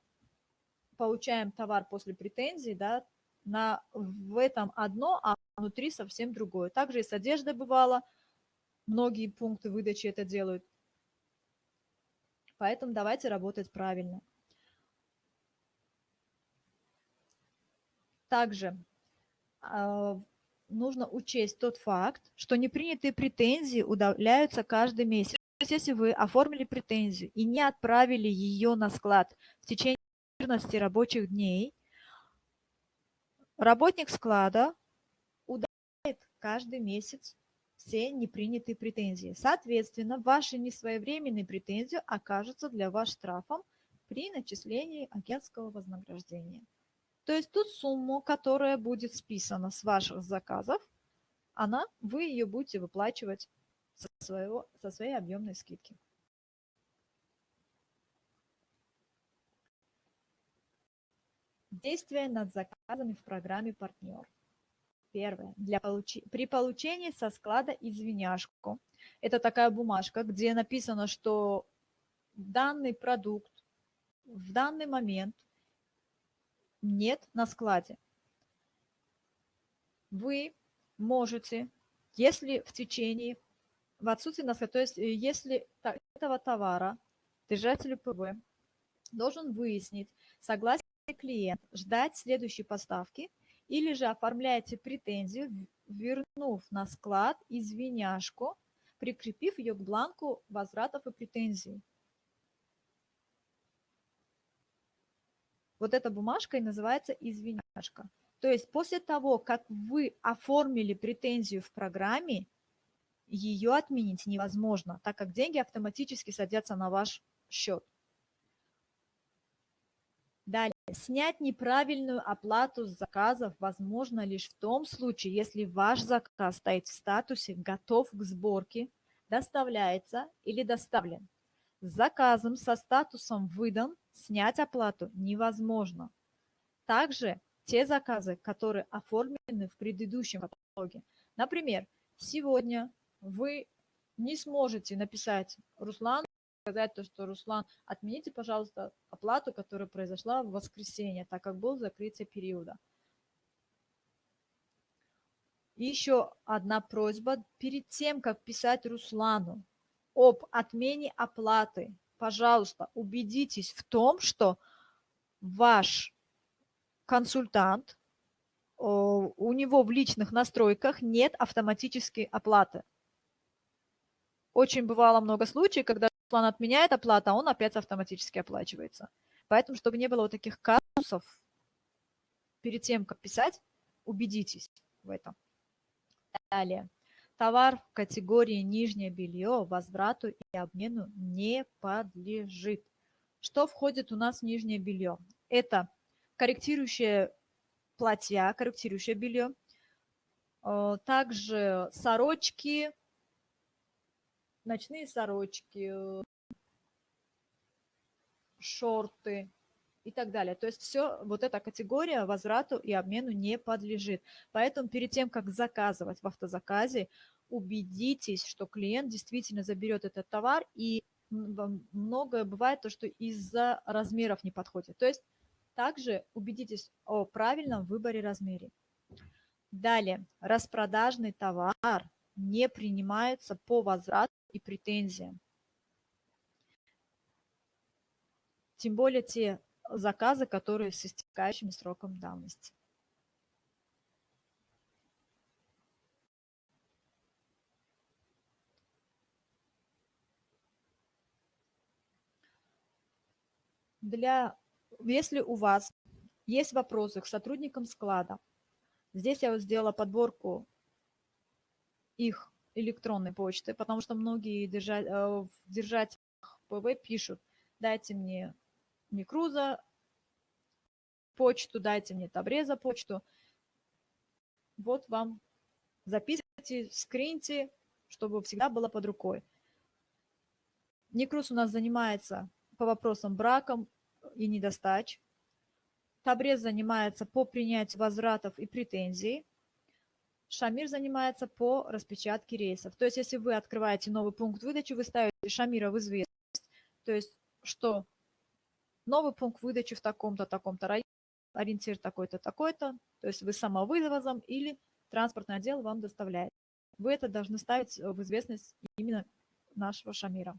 получаем товар после претензий, да, на, в этом одно, а внутри совсем другое. Также и с одеждой бывало, многие пункты выдачи это делают. Поэтому давайте работать правильно. Также э, нужно учесть тот факт, что непринятые претензии удаляются каждый месяц. То есть если вы оформили претензию и не отправили ее на склад в течение 14 рабочих дней, работник склада удаляет каждый месяц все непринятые претензии. Соответственно, ваши несвоевременные претензии окажутся для вас штрафом при начислении агентского вознаграждения. То есть ту сумму, которая будет списана с ваших заказов, она, вы ее будете выплачивать со, своего, со своей объемной скидки. Действия над заказами в программе «Партнер». Первое. Для получи... При получении со склада извиняшку. Это такая бумажка, где написано, что данный продукт в данный момент нет на складе. Вы можете, если в течение, в отсутствии на складе, то есть э, если этого товара держатель ПВ должен выяснить, согласен ли клиент ждать следующей поставки или же оформляете претензию, вернув на склад извиняшку, прикрепив ее к бланку возвратов и претензий. Вот эта бумажка и называется извиняшка. То есть после того, как вы оформили претензию в программе, ее отменить невозможно, так как деньги автоматически садятся на ваш счет. Далее. Снять неправильную оплату с заказов возможно лишь в том случае, если ваш заказ стоит в статусе «Готов к сборке», «Доставляется» или «Доставлен». С заказом со статусом «Выдан» снять оплату невозможно. Также те заказы, которые оформлены в предыдущем каталоге. Например, сегодня вы не сможете написать Руслан, сказать то, что Руслан, отмените, пожалуйста, оплату, которая произошла в воскресенье, так как был закрытие периода. И еще одна просьба. Перед тем, как писать Руслану об отмене оплаты, пожалуйста, убедитесь в том, что ваш консультант, у него в личных настройках нет автоматической оплаты. Очень бывало много случаев, когда план отменяет оплату, а он опять автоматически оплачивается. Поэтому, чтобы не было вот таких казусов, перед тем, как писать, убедитесь в этом. Далее. Товар в категории нижнее белье возврату и обмену не подлежит. Что входит у нас в нижнее белье? Это корректирующее платья, корректирующее белье, э, также сорочки, ночные сорочки, шорты и так далее. То есть все, вот эта категория возврату и обмену не подлежит. Поэтому перед тем, как заказывать в автозаказе, убедитесь, что клиент действительно заберет этот товар, и многое бывает то, что из-за размеров не подходит. То есть также убедитесь о правильном выборе размере. Далее, распродажный товар не принимается по возврату и претензиям. Тем более те заказы, которые с истекающим сроком давности. Для, если у вас есть вопросы к сотрудникам склада, здесь я вот сделала подборку их электронной почты, потому что многие держать, э, в держателях ПВ пишут, дайте мне Микруза почту, дайте мне Табреза почту. Вот вам записывайте, скриньте, чтобы всегда было под рукой. Некрус у нас занимается по вопросам браком и недостач. Табрез занимается по принятию возвратов и претензий. Шамир занимается по распечатке рейсов. То есть, если вы открываете новый пункт выдачи, вы ставите Шамира в известность, то есть, что новый пункт выдачи в таком-то, таком-то районе, ориентир такой-то, такой-то, то есть вы самовывозом или транспортный отдел вам доставляет. Вы это должны ставить в известность именно нашего Шамира.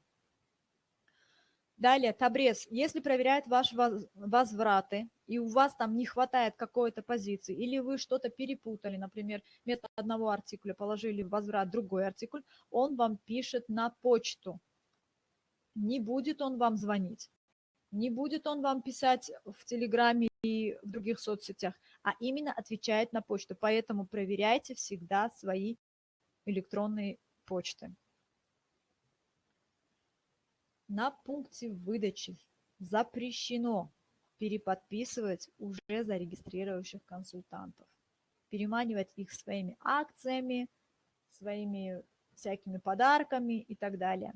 Далее, Табрез. Если проверяет ваши возвраты, и у вас там не хватает какой-то позиции, или вы что-то перепутали, например, вместо одного артикуля положили в возврат другой артикуль, он вам пишет на почту. Не будет он вам звонить, не будет он вам писать в Телеграме и в других соцсетях, а именно отвечает на почту. Поэтому проверяйте всегда свои электронные почты на пункте выдачи запрещено переподписывать уже зарегистрировавших консультантов, переманивать их своими акциями, своими всякими подарками и так далее.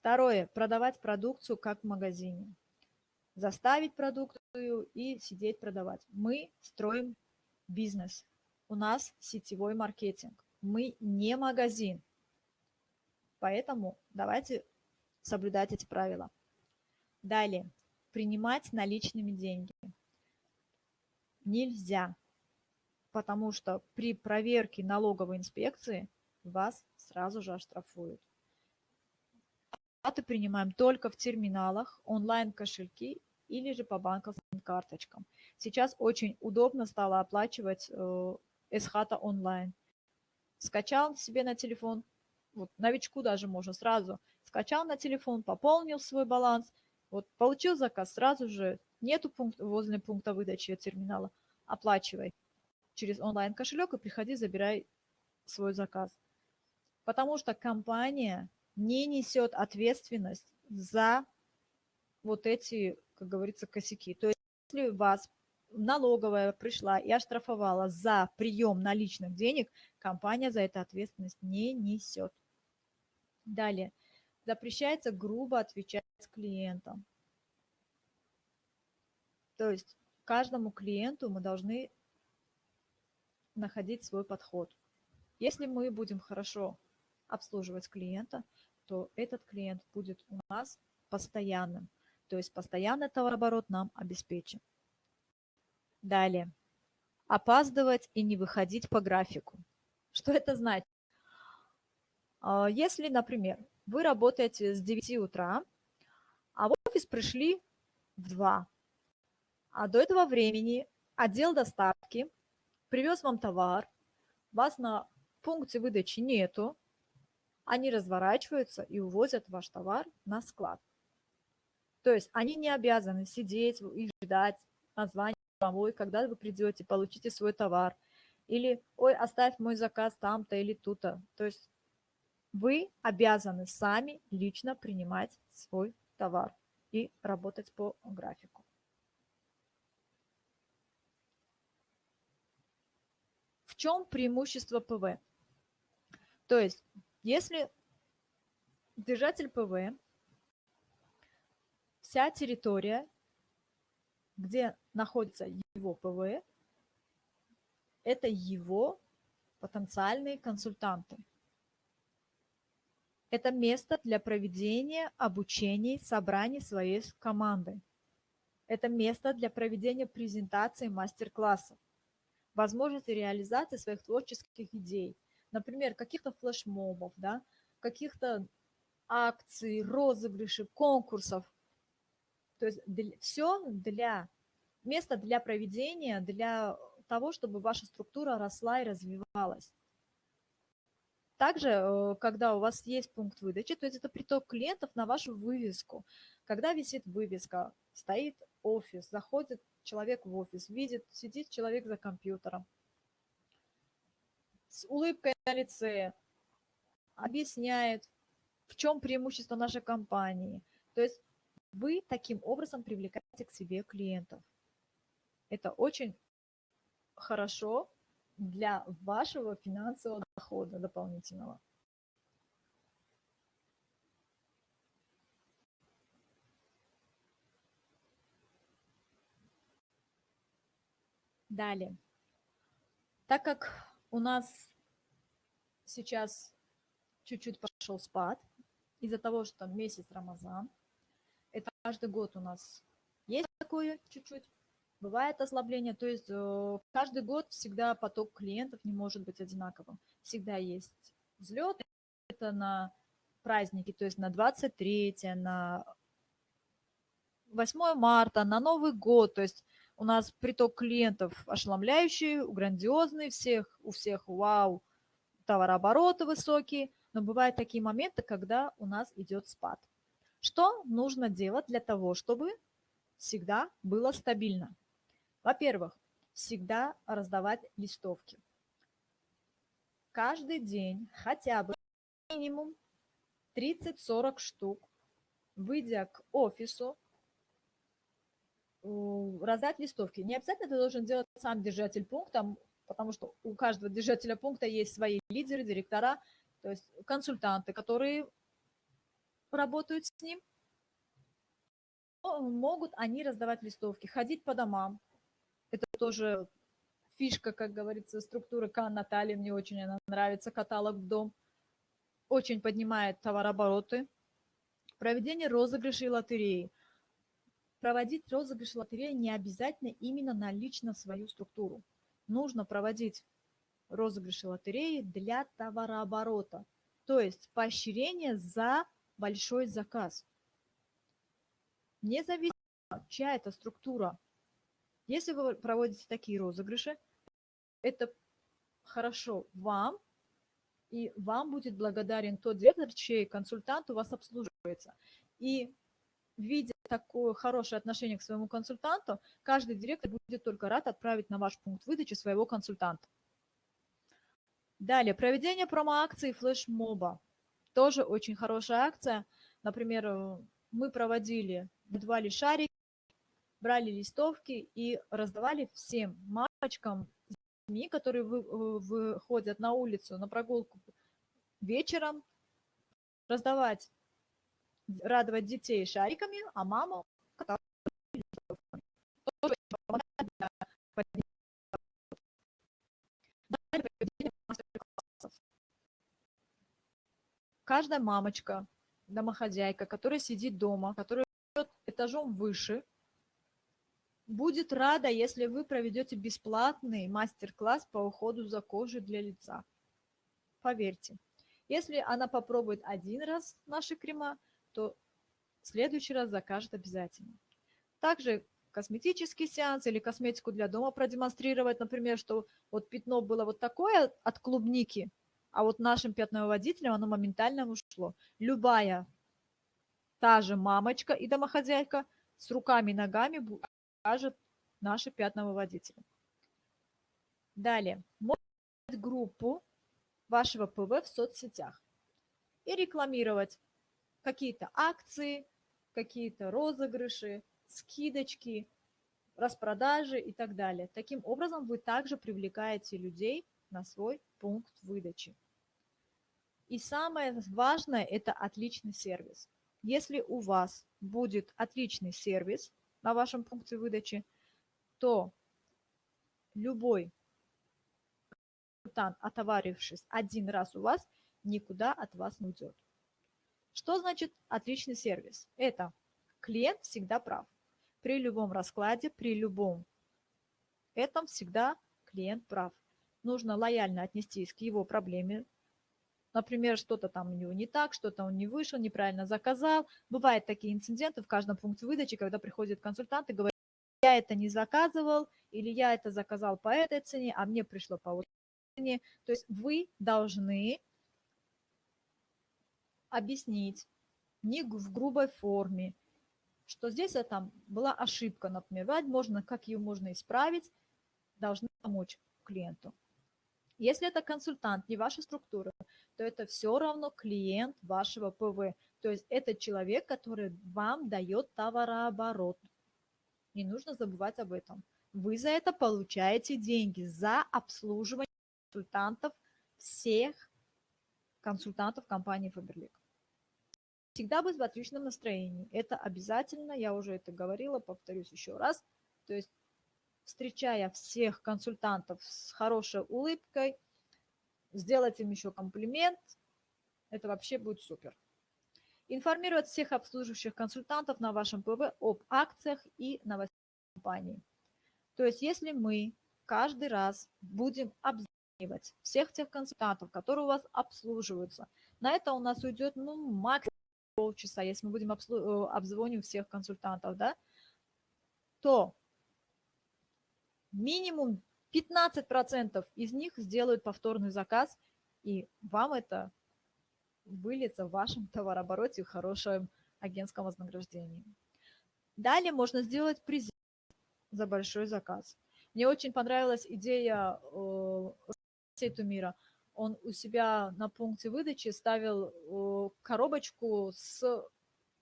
Второе. Продавать продукцию как в магазине. Заставить продукцию и сидеть продавать. Мы строим бизнес. У нас сетевой маркетинг. Мы не магазин. Поэтому давайте соблюдать эти правила. Далее. Принимать наличными деньги. Нельзя, потому что при проверке налоговой инспекции вас сразу же оштрафуют. Оплаты принимаем только в терминалах, онлайн-кошельки или же по банковским карточкам. Сейчас очень удобно стало оплачивать э, Эсхата онлайн. Скачал себе на телефон, вот новичку даже можно сразу скачал на телефон, пополнил свой баланс, вот получил заказ, сразу же нету пункта, возле пункта выдачи терминала, оплачивай через онлайн кошелек и приходи, забирай свой заказ. Потому что компания не несет ответственность за вот эти, как говорится, косяки. То есть если вас налоговая пришла и оштрафовала за прием наличных денег, компания за это ответственность не несет. Далее. Запрещается грубо отвечать клиентам. То есть каждому клиенту мы должны находить свой подход. Если мы будем хорошо обслуживать клиента, то этот клиент будет у нас постоянным. То есть постоянный товарооборот нам обеспечен. Далее. Опаздывать и не выходить по графику. Что это значит? А, если, например, вы работаете с 9 утра, а в офис пришли в 2, а до этого времени отдел доставки привез вам товар, вас на пункте выдачи нету, они разворачиваются и увозят ваш товар на склад. То есть они не обязаны сидеть и ждать названия домой, когда вы придете, получите свой товар. Или, ой, оставь мой заказ там-то или тут-то. То есть вы обязаны сами лично принимать свой товар и работать по графику. В чем преимущество ПВ? То есть, если держатель ПВ, вся территория, где находится его ПВ, это его потенциальные консультанты. Это место для проведения обучений, собраний своей команды. Это место для проведения презентаций, мастер-классов. Возможности реализации своих творческих идей. Например, каких-то флешмобов, да, каких-то акций, розыгрышей, конкурсов. То есть для, все для место для проведения, для того, чтобы ваша структура росла и развивалась. Также, э, когда у вас есть пункт выдачи, то есть это приток клиентов на вашу вывеску. Когда висит вывеска, стоит офис, заходит человек в офис, видит, сидит человек за компьютером, с улыбкой на лице, объясняет, в чем преимущество нашей компании. То есть вы таким образом привлекаете к себе клиентов. Это очень хорошо для вашего финансового дохода дополнительного. Далее. Так как у нас сейчас чуть-чуть пошел спад из-за того, что месяц Рамазан, это каждый год у нас есть такое чуть-чуть, Бывает ослабление, то есть э, каждый год всегда поток клиентов не может быть одинаковым. Всегда есть взлет, это на праздники, то есть на 23, на 8 марта, на Новый год, то есть у нас приток клиентов ошеломляющий, грандиозный, всех, у всех вау, товарообороты высокие, но бывают такие моменты, когда у нас идет спад. Что нужно делать для того, чтобы всегда было стабильно? Во-первых, всегда раздавать листовки. Каждый день хотя бы минимум 30-40 штук, выйдя к офису, раздать листовки. Не обязательно ты должен делать сам держатель пункта, потому что у каждого держателя пункта есть свои лидеры, директора, то есть консультанты, которые работают с ним. Могут они раздавать листовки, ходить по домам, это тоже фишка, как говорится, структуры К Натальи. Мне очень она нравится, каталог в дом. Очень поднимает товарообороты. Проведение розыгрышей лотереи. Проводить розыгрыш лотереи не обязательно именно на лично свою структуру. Нужно проводить розыгрыши лотереи для товарооборота. То есть поощрение за большой заказ. Независимо, чья это структура, если вы проводите такие розыгрыши, это хорошо вам, и вам будет благодарен тот директор, чей консультант у вас обслуживается. И видя такое хорошее отношение к своему консультанту, каждый директор будет только рад отправить на ваш пункт выдачи своего консультанта. Далее, проведение промо-акции флешмоба. Тоже очень хорошая акция. Например, э, мы проводили, выдавали шарики, брали листовки и раздавали всем мамочкам, детьми, которые вы, э, выходят на улицу на прогулку вечером, раздавать, радовать детей шариками, а маму Каждая мамочка, домохозяйка, которая сидит дома, которая идет этажом выше – будет рада, если вы проведете бесплатный мастер-класс по уходу за кожей для лица. Поверьте, если она попробует один раз наши крема, то в следующий раз закажет обязательно. Также косметический сеанс или косметику для дома продемонстрировать, например, что вот пятно было вот такое от клубники, а вот нашим пятновыводителем оно моментально ушло. Любая та же мамочка и домохозяйка с руками и ногами покажет наши пятновыводители. Далее. Можно группу вашего ПВ в соцсетях и рекламировать какие-то акции, какие-то розыгрыши, скидочки, распродажи и так далее. Таким образом, вы также привлекаете людей на свой пункт выдачи. И самое важное – это отличный сервис. Если у вас будет отличный сервис на вашем пункте выдачи, то любой консультант, отоварившись один раз у вас, никуда от вас не уйдет. Что значит отличный сервис? Это клиент всегда прав. При любом раскладе, при любом этом всегда клиент прав. Нужно лояльно отнестись к его проблеме. Например, что-то там у него не так, что-то он не вышел, неправильно заказал. Бывают такие инциденты в каждом пункте выдачи, когда приходит консультант и говорит, я это не заказывал, или я это заказал по этой цене, а мне пришло по вот цене. То есть вы должны объяснить не в грубой форме, что здесь а там была ошибка, например, можно, как ее можно исправить, должны помочь клиенту. Если это консультант, не ваша структура, то это все равно клиент вашего ПВ. То есть это человек, который вам дает товарооборот. Не нужно забывать об этом. Вы за это получаете деньги, за обслуживание консультантов всех консультантов компании Faberlic всегда быть в отличном настроении. Это обязательно, я уже это говорила, повторюсь еще раз. То есть, встречая всех консультантов с хорошей улыбкой, сделать им еще комплимент, это вообще будет супер. Информировать всех обслуживающих консультантов на вашем ПВ об акциях и новостях компании. То есть, если мы каждый раз будем обзванивать всех тех консультантов, которые у вас обслуживаются, на это у нас уйдет ну, максимум полчаса, если мы будем э, обзвоним всех консультантов, да, то минимум 15% из них сделают повторный заказ, и вам это выльется в вашем <laughs> товарообороте в хорошем агентском вознаграждении. Далее можно сделать презент за большой заказ. Мне очень понравилась идея э, мира – он у себя на пункте выдачи ставил коробочку с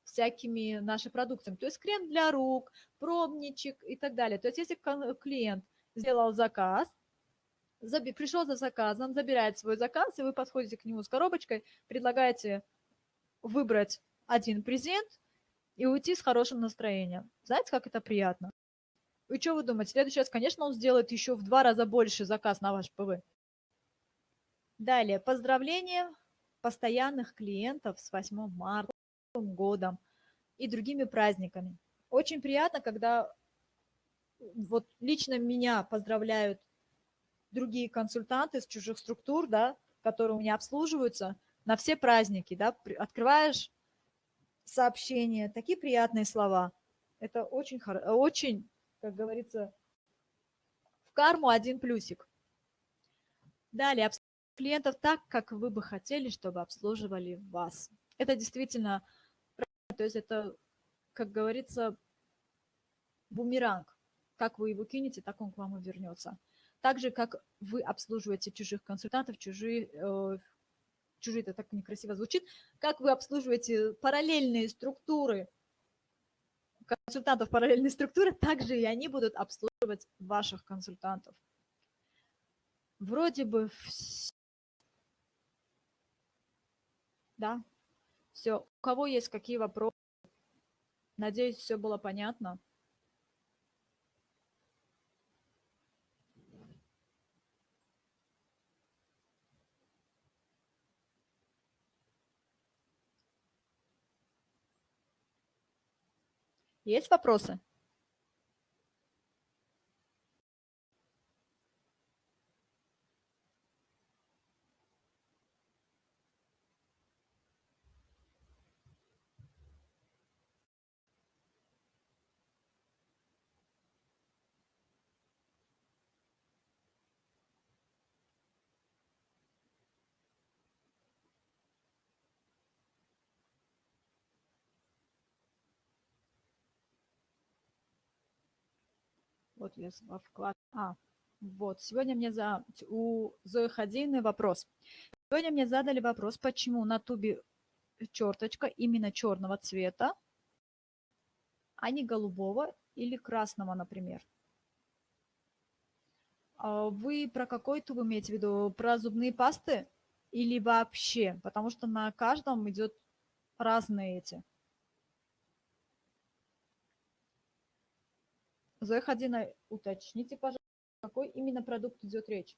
всякими нашими продуктами, то есть крем для рук, пробничек и так далее. То есть если клиент сделал заказ, пришел за заказом, забирает свой заказ, и вы подходите к нему с коробочкой, предлагаете выбрать один презент и уйти с хорошим настроением. Знаете, как это приятно? И что вы думаете? В следующий раз, конечно, он сделает еще в два раза больше заказ на ваш ПВ. Далее, поздравления постоянных клиентов с 8 марта, годом и другими праздниками. Очень приятно, когда вот лично меня поздравляют другие консультанты с чужих структур, да, которые у меня обслуживаются на все праздники, да, открываешь сообщения, такие приятные слова. Это очень, очень, как говорится, в карму один плюсик. Далее, клиентов так, как вы бы хотели, чтобы обслуживали вас. Это действительно, то есть это, как говорится, бумеранг. Как вы его кинете, так он к вам и вернется. Так же, как вы обслуживаете чужих консультантов, чужие, э, чужие это так некрасиво звучит, как вы обслуживаете параллельные структуры консультантов параллельной структуры, также и они будут обслуживать ваших консультантов. Вроде бы Да, все. У кого есть какие вопросы? Надеюсь, все было понятно. Есть вопросы? Вот я во вклад... А, вот, сегодня мне за... у Зои Хадзины вопрос. Сегодня мне задали вопрос, почему на тубе черточка именно черного цвета, а не голубого или красного, например. А вы про какой туб имеете в виду? Про зубные пасты или вообще? Потому что на каждом идет разные эти. Зоя Хадина, уточните, пожалуйста, какой именно продукт идет речь?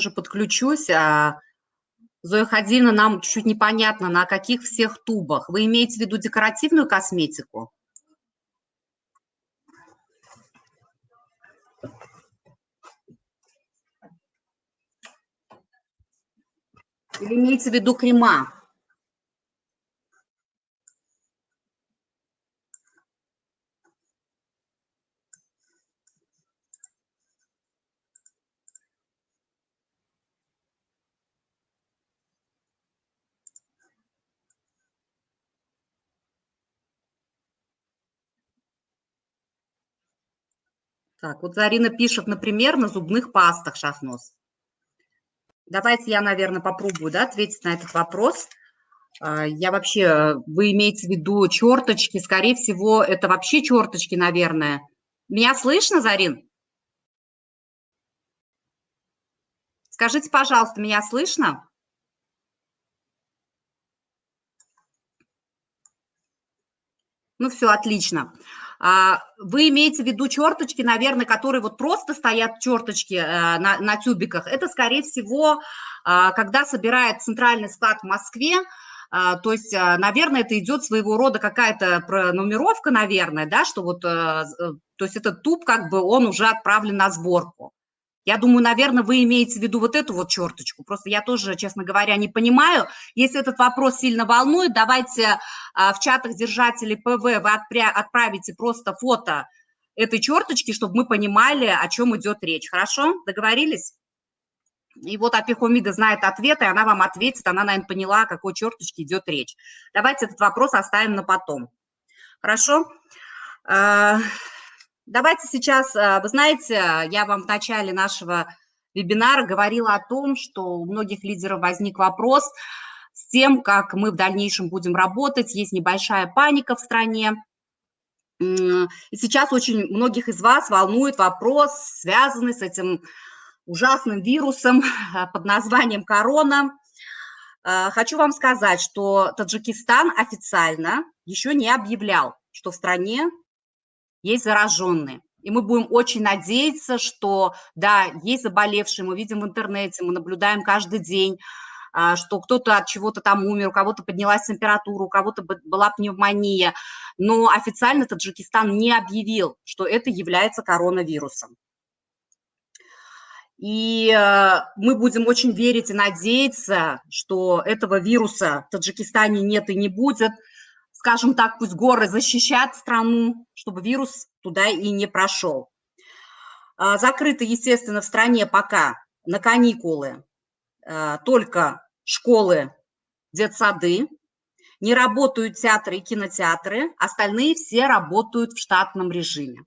Тоже подключусь. А, Зоя Хадина, нам чуть-чуть непонятно, на каких всех тубах. Вы имеете в виду декоративную косметику? Или имеете в виду крема? Так, вот Зарина пишет, например, на зубных пастах шахнос. Давайте я, наверное, попробую да, ответить на этот вопрос. А, я вообще, вы имеете в виду черточки, скорее всего, это вообще черточки, наверное. Меня слышно, Зарин? Скажите, пожалуйста, меня слышно? Ну, все, отлично. А, вы имеете в виду черточки, наверное, которые вот просто стоят черточки э, на, на тюбиках. Это, скорее всего, а, когда собирает центральный склад в Москве, а, то есть, наверное, это идет своего рода какая-то пронумеровка, наверное, да, что вот, э, э, то есть этот туб, как бы, он уже отправлен на сборку. Я думаю, наверное, вы имеете в виду вот эту вот черточку. Просто я тоже, честно говоря, не понимаю. Если этот вопрос сильно волнует, давайте а, в чатах держателей ПВ вы отправите просто фото этой черточки, чтобы мы понимали, о чем идет речь. Хорошо? Договорились? И вот Апихомида знает ответ, и она вам ответит. Она, наверное, поняла, о какой черточке идет речь. Давайте этот вопрос оставим на потом. Хорошо? Давайте сейчас, э, вы знаете, я вам в начале нашего вебинара говорила о том, что у многих лидеров возник вопрос с тем, как мы в дальнейшем будем работать. Есть небольшая паника в стране. И сейчас очень многих из вас волнует вопрос, связанный с этим ужасным вирусом под названием корона. Э, хочу вам сказать, что Таджикистан официально еще не объявлял, что в стране есть зараженные. И мы будем очень надеяться, что, да, есть заболевшие, мы видим в интернете, мы наблюдаем каждый день, а, что кто-то от чего-то там умер, у кого-то поднялась температура, у кого-то была пневмония, но официально Таджикистан не объявил, что это является коронавирусом. И э, мы будем очень верить и надеяться, что этого вируса в Таджикистане нет и не будет – скажем так, пусть горы защищат страну, чтобы вирус туда и не прошел. А, закрыты, естественно, в стране пока на каникулы а, только школы, детсады, не работают театры и кинотеатры, остальные все работают в штатном режиме.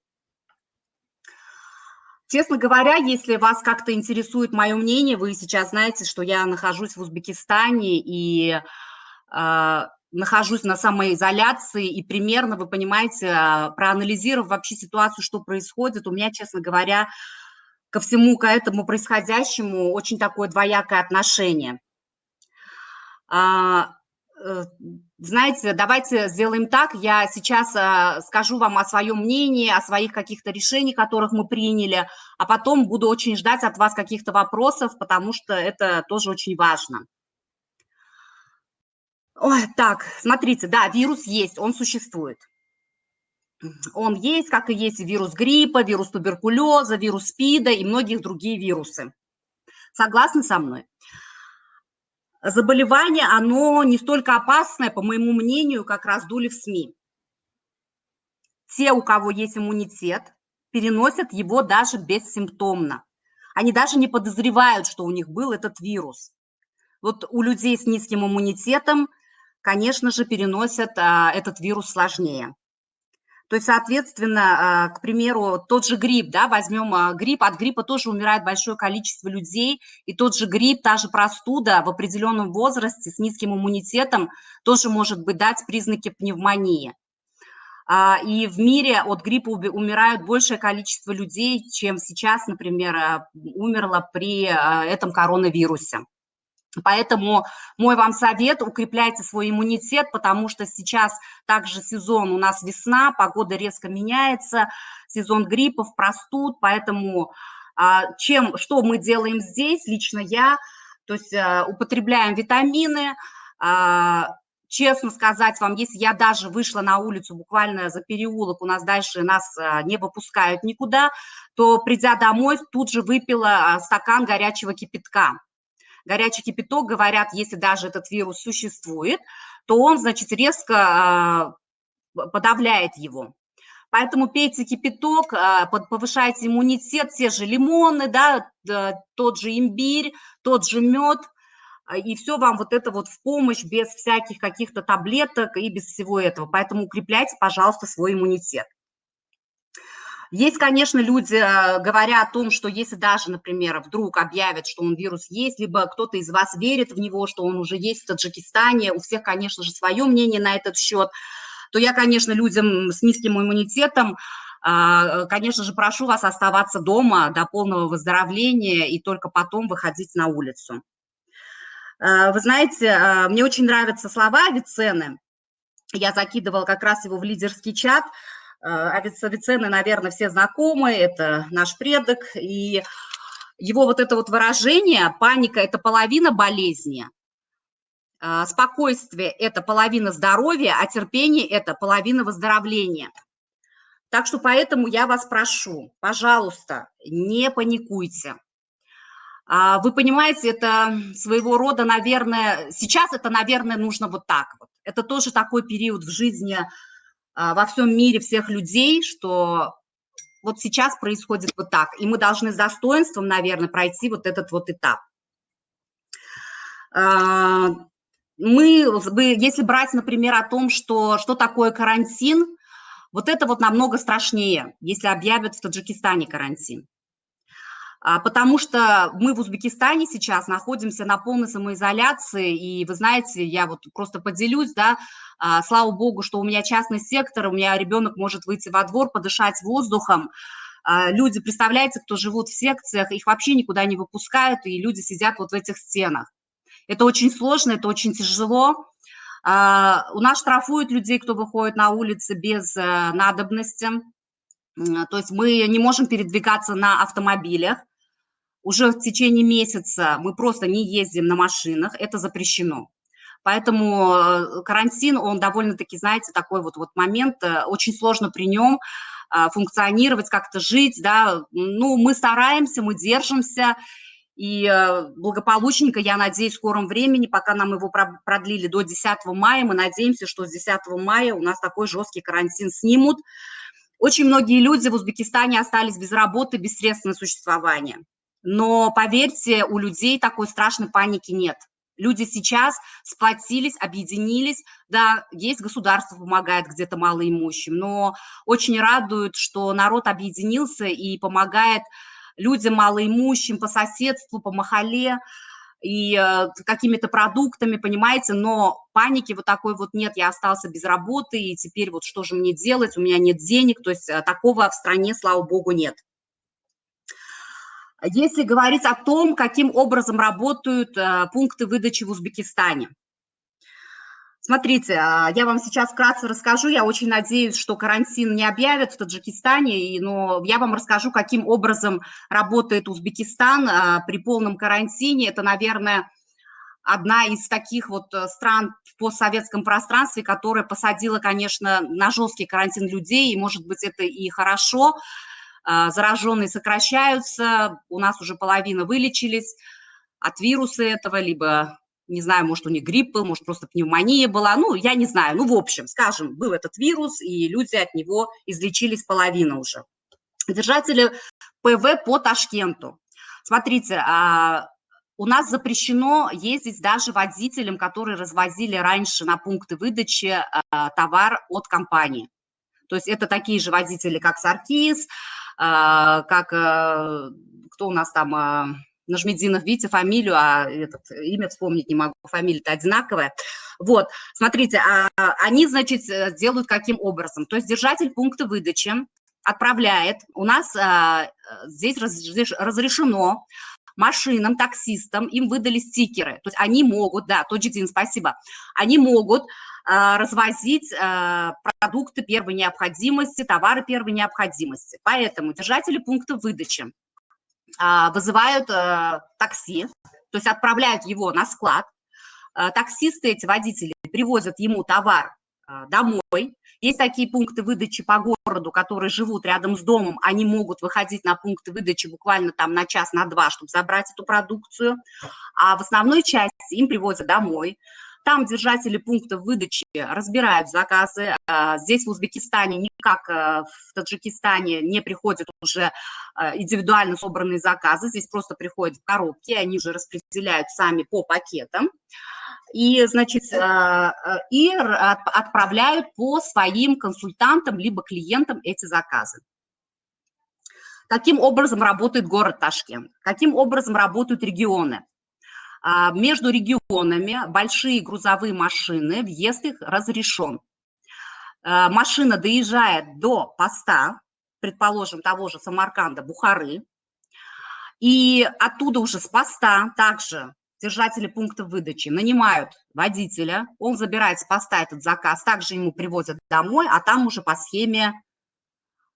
Честно говоря, если вас как-то интересует мое мнение, вы сейчас знаете, что я нахожусь в Узбекистане и э, нахожусь на самоизоляции, и примерно, вы понимаете, э, проанализировав вообще ситуацию, что происходит, у меня, честно говоря, ко всему, к этому происходящему очень такое двоякое отношение. А, э, знаете, давайте сделаем так, я сейчас э, скажу вам о своем мнении, о своих каких-то решениях, которых мы приняли, а потом буду очень ждать от вас каких-то вопросов, потому что это тоже очень важно. Ой, так, смотрите, да, вирус есть, он существует. Он есть, как и есть вирус гриппа, вирус туберкулеза, вирус СПИДа и многих другие вирусы. Согласны со мной? Заболевание, оно не столько опасное, по моему мнению, как раздули в СМИ. Те, у кого есть иммунитет, переносят его даже бессимптомно. Они даже не подозревают, что у них был этот вирус. Вот у людей с низким иммунитетом, конечно же, переносят а, этот вирус сложнее. То есть, соответственно, а, к примеру, тот же грипп, да, возьмем а, грипп, от гриппа тоже умирает большое количество людей, и тот же грипп, та же простуда в определенном возрасте с низким иммунитетом тоже может быть дать признаки пневмонии. И в мире от гриппа умирают большее количество людей, чем сейчас, например, умерло при этом коронавирусе. Поэтому мой вам совет – укрепляйте свой иммунитет, потому что сейчас также сезон, у нас весна, погода резко меняется, сезон гриппов, простуд, поэтому а, чем, что мы делаем здесь, лично я, то есть а, употребляем витамины, а, честно сказать вам, если я даже вышла на улицу буквально за переулок, у нас дальше нас не выпускают никуда, то придя домой, тут же выпила стакан горячего кипятка горячий кипяток, говорят, если даже этот вирус существует, то он, значит, резко а, подавляет его. Поэтому пейте кипяток, а, повышайте иммунитет, те же лимоны, да, тот же имбирь, тот же мед, а, и все вам вот это вот в помощь, без всяких каких-то таблеток и без всего этого. Поэтому укрепляйте, пожалуйста, свой иммунитет. Есть, конечно, люди, э, говоря о том, что если даже, например, вдруг объявят, что он вирус есть, либо кто-то из вас верит в него, что он уже есть в Таджикистане, у всех, конечно же, свое мнение на этот счет, то я, конечно, людям с низким иммунитетом, а, конечно же, прошу вас оставаться дома до полного выздоровления и только потом выходить на улицу. Э, вы знаете, э, мне очень нравятся слова Авиценны. Я закидывала как раз его в лидерский чат – Э, Авиценны, наверное, все знакомы, это наш предок, и его вот это вот выражение «паника – это половина болезни», э, «спокойствие – это половина здоровья, а терпение – это половина выздоровления». Так что поэтому я вас прошу, пожалуйста, не паникуйте. А, вы понимаете, это своего рода, наверное, сейчас это, наверное, нужно вот так вот. Это тоже такой период в жизни – а, во всем мире всех людей, что вот сейчас происходит вот так. И мы должны с достоинством, наверное, пройти вот этот вот этап. А, мы, если брать, например, о том, что, что такое карантин, вот это вот намного страшнее, если объявят в Таджикистане карантин. А, потому что мы в Узбекистане сейчас находимся на полной самоизоляции, и вы знаете, я вот просто поделюсь, да, а, слава богу, что у меня частный сектор, у меня ребенок может выйти во двор, подышать воздухом, а, люди, представляете, кто живут в секциях, их вообще никуда не выпускают, и люди сидят вот в этих стенах. Это очень сложно, это очень тяжело. У нас штрафуют людей, кто выходит на улицы без э, надобности. То есть мы не можем передвигаться на автомобилях уже в течение месяца мы просто не ездим на машинах, это запрещено. Поэтому э, карантин, он довольно-таки, знаете, такой вот, вот момент, э, очень сложно при нем а, функционировать, как-то жить, да, ну, мы стараемся, мы держимся, и э, благополучненько, я надеюсь, в скором времени, пока нам его продлили до 10 мая, мы надеемся, что с 10 мая у нас такой жесткий карантин снимут. Очень многие люди в Узбекистане остались без работы, без средств на существование. Но поверьте, у людей такой страшной паники нет. Люди сейчас сплотились, объединились. Да, есть государство помогает где-то малоимущим, но очень радует, что народ объединился и помогает людям малоимущим по соседству, по махале, и э, какими-то продуктами, понимаете, но паники вот такой вот нет, я остался без работы, и теперь вот что же мне делать, у меня нет денег, то есть э, такого в стране, слава богу, нет. Если говорить о том, каким образом работают э, пункты выдачи в Узбекистане – Смотрите, а, я вам сейчас вкратце расскажу. Я очень надеюсь, что карантин не объявят в Таджикистане, но я вам расскажу, каким образом работает Узбекистан а, при полном карантине. Это, наверное, одна из таких вот э, стран в постсоветском пространстве, которая посадила, конечно, на жесткий карантин людей, и, может быть, это и хорошо. А, зараженные сокращаются, у нас уже половина вылечились от вируса этого, либо не знаю, может, у них грипп был, может, просто пневмония была, ну, я не знаю, ну, в общем, скажем, был этот вирус, и люди от него излечились половина уже. Держатели ПВ по Ташкенту. Смотрите, а, у нас запрещено ездить даже водителям, которые развозили раньше на пункты выдачи а, товар от компании. То есть это такие же водители, как Саркис, как кто у нас там Нажмединов, видите, фамилию, а этот, имя вспомнить не могу, фамилия-то одинаковая. Вот, смотрите, а, они, значит, э, делают каким образом? То есть держатель пункта выдачи отправляет, у нас а, здесь разрешено машинам, таксистам, им выдали стикеры, то есть они могут, да, Тоджидин, спасибо, они могут а, развозить а, продукты первой необходимости, товары первой необходимости. Поэтому держатели пункта выдачи а, вызывают такси, то есть отправляют его на склад. Таксисты, эти водители, привозят ему товар домой. Есть такие пункты выдачи по городу, которые живут рядом с домом, они могут выходить на пункты выдачи буквально там на час, на два, чтобы забрать эту продукцию. А в основной части им привозят домой. Там держатели пунктов выдачи разбирают заказы. А, здесь в Узбекистане, не как э, в Таджикистане, не приходят уже э, индивидуально собранные заказы. Здесь просто приходят в коробки, они уже распределяют сами по пакетам. И, значит, э, и отправляют по своим консультантам либо клиентам эти заказы. Каким образом работает город Ташкент? Каким образом работают регионы? А, между регионами большие грузовые машины, въезд их разрешен. А, машина доезжает до поста, предположим, того же Самарканда, Бухары, и оттуда уже с поста также держатели пункта выдачи нанимают водителя, он забирает с поста этот заказ, также ему привозят домой, а там уже по схеме,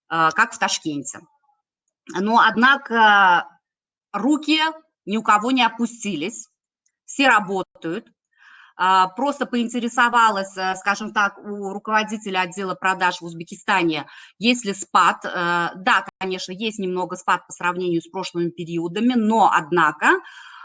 а, как в Ташкенте. Но, однако, руки ни у кого не опустились все работают. А, просто поинтересовалась, э, скажем так, у руководителя отдела продаж в Узбекистане, есть ли спад. Э, да, конечно, есть немного спад по сравнению с прошлыми периодами, но, однако,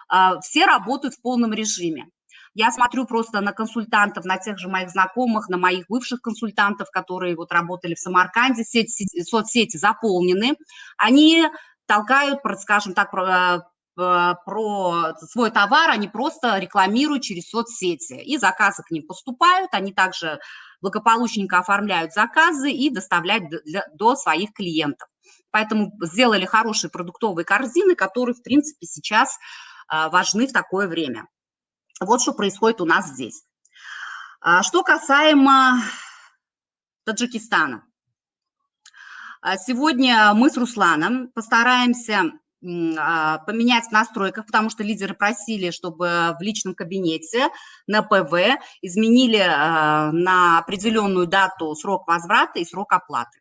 а, все работают в полном режиме. Я смотрю просто на консультантов, на тех же моих знакомых, на моих бывших консультантов, которые вот работали в Самарканде, сети, соцсети заполнены. Они толкают, скажем так, э, Э, про свой товар, они просто рекламируют через соцсети. И заказы к ним поступают, они также благополучненько оформляют заказы и доставляют до своих клиентов. Поэтому сделали хорошие продуктовые корзины, которые, в принципе, сейчас э, важны в такое время. Вот что происходит у нас здесь. А что касаемо Таджикистана. А сегодня мы с Русланом постараемся поменять в настройках, потому что лидеры просили, чтобы в личном кабинете на ПВ изменили а, на определенную дату срок возврата и срок оплаты.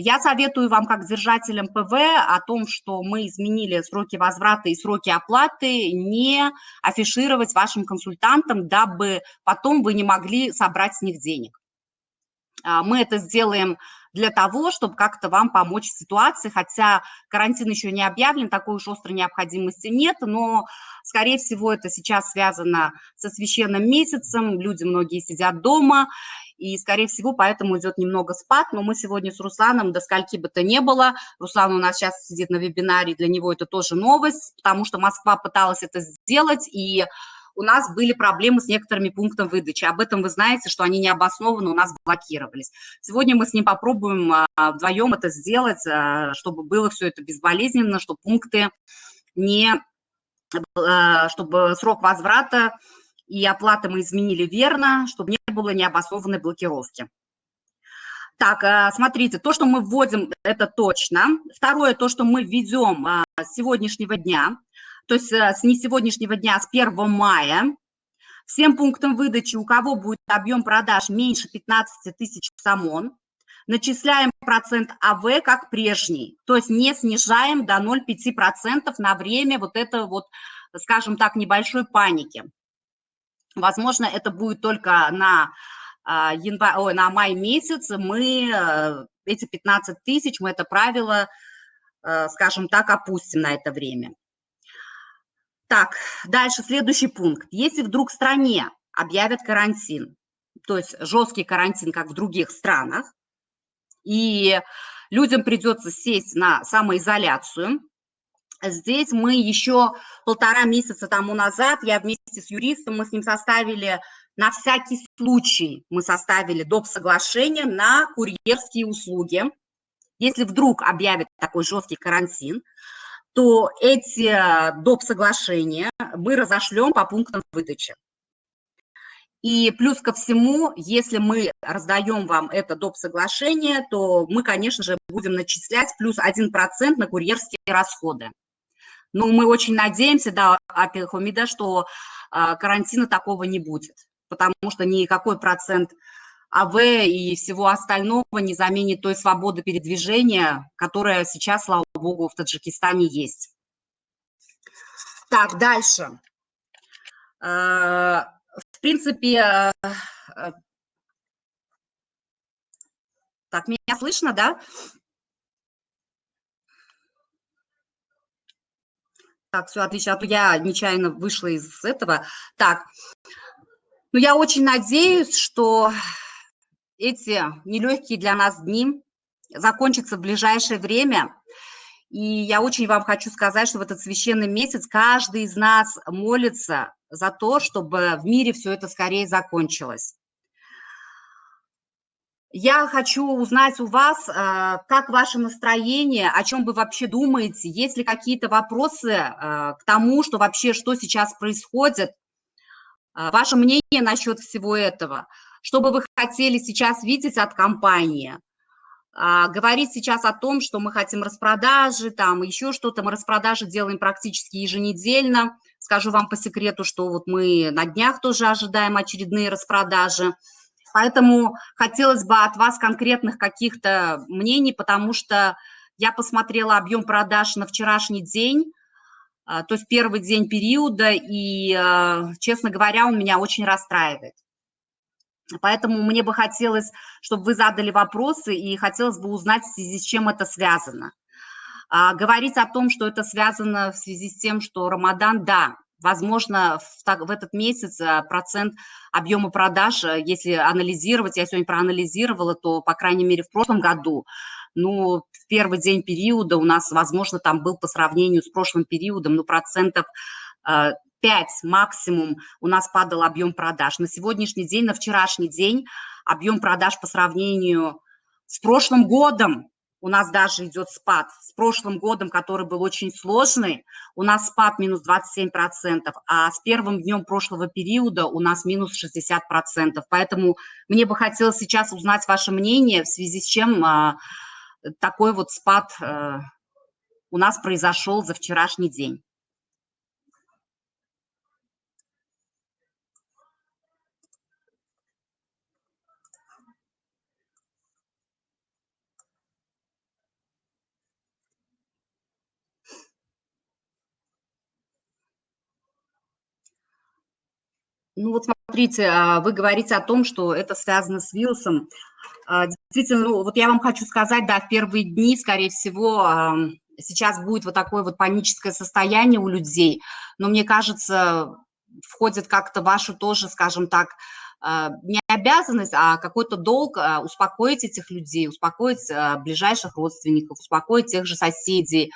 Я советую вам, как держателям ПВ, о том, что мы изменили сроки возврата и сроки оплаты, не афишировать вашим консультантам, дабы потом вы не могли собрать с них денег. А, мы это сделаем для того, чтобы как-то вам помочь в ситуации, хотя карантин еще не объявлен, такой уж острой необходимости нет, но, скорее всего, это сейчас связано со священным месяцем, люди многие сидят дома, и, скорее всего, поэтому идет немного спад, но мы сегодня с Русланом, до скольки бы то не было, Руслан у нас сейчас сидит на вебинаре, для него это тоже новость, потому что Москва пыталась это сделать, и у нас были проблемы с некоторыми пунктами выдачи. Об этом вы знаете, что они необоснованно у нас блокировались. Сегодня мы с ним попробуем а, вдвоем это сделать, а, чтобы было все это безболезненно, чтобы пункты не... А, чтобы срок возврата и оплаты мы изменили верно, чтобы не было необоснованной блокировки. Так, смотрите, то, что мы вводим, это точно. Второе, то, что мы введем с сегодняшнего дня, то есть э, с не сегодняшнего дня, а с 1 мая, всем пунктам выдачи, у кого будет объем продаж меньше 15 тысяч самон, начисляем процент АВ как прежний, то есть не снижаем до 0,5% на время вот этого вот, скажем так, небольшой паники. Возможно, это будет только на, а, январь, ой, на май месяц, мы э, эти 15 тысяч, мы это правило, э, скажем так, опустим на это время. Так, дальше следующий пункт. Если вдруг в стране объявят карантин, то есть жесткий карантин, как в других странах, и людям придется сесть на самоизоляцию, здесь мы еще полтора месяца тому назад, я вместе с юристом, мы с ним составили на всякий случай, мы составили доп. соглашение на курьерские услуги. Если вдруг объявят такой жесткий карантин, то эти э, доп. соглашения мы разошлем по пунктам выдачи. И плюс ко всему, если мы раздаем вам это доп. соглашение, то мы, конечно же, будем начислять плюс 1% на курьерские расходы. Но мы очень надеемся, да, Апихомида, что а, карантина такого не будет, потому что никакой процент АВ и всего остального не заменит той свободы передвижения, которая сейчас, слава богу, в Таджикистане есть. Так, дальше. Э, в принципе, э, э, так, меня слышно, да? Так, все отлично, а то я нечаянно вышла из этого. Так, ну я очень надеюсь, что эти нелегкие для нас дни закончатся в ближайшее время. И я очень вам хочу сказать, что в этот священный месяц каждый из нас молится за то, чтобы в мире все это скорее закончилось. Я хочу узнать у вас, э, как ваше настроение, о чем вы вообще думаете, есть ли какие-то вопросы э, к тому, что вообще, что сейчас происходит, э, ваше мнение насчет всего этого – что бы вы хотели сейчас видеть от компании? А, говорить сейчас о том, что мы хотим распродажи, там еще что-то, мы распродажи делаем практически еженедельно. Скажу вам по секрету, что вот мы на днях тоже ожидаем очередные распродажи. Поэтому хотелось бы от вас конкретных каких-то мнений, потому что я посмотрела объем продаж на вчерашний день, а, то есть первый день периода, и, а, честно говоря, он меня очень расстраивает. Поэтому мне бы хотелось, чтобы вы задали вопросы, и хотелось бы узнать, в связи с чем это связано. А, говорить о том, что это связано в связи с тем, что Рамадан, да, возможно, в, так, в этот месяц а, процент объема продаж, а, если анализировать, я сегодня проанализировала, то, по крайней мере, в прошлом году, ну, в первый день периода у нас, возможно, там был по сравнению с прошлым периодом, ну, процентов а, 5 максимум у нас падал объем продаж. На сегодняшний день, на вчерашний день объем продаж по сравнению с прошлым годом у нас даже идет спад. С прошлым годом, который был очень сложный, у нас спад минус 27%, а с первым днем прошлого периода у нас минус 60%. Поэтому мне бы хотелось сейчас узнать ваше мнение, в связи с чем а, такой вот спад а, у нас произошел за вчерашний день. Ну вот смотрите, а, вы говорите о том, что это связано с вирусом. А, действительно, ну, вот я вам хочу сказать, да, в первые дни, скорее всего, сейчас будет вот такое вот паническое состояние у людей, но мне кажется, входит как-то вашу тоже, скажем так, а, не обязанность, а какой-то долг успокоить этих людей, успокоить ближайших родственников, успокоить тех же соседей,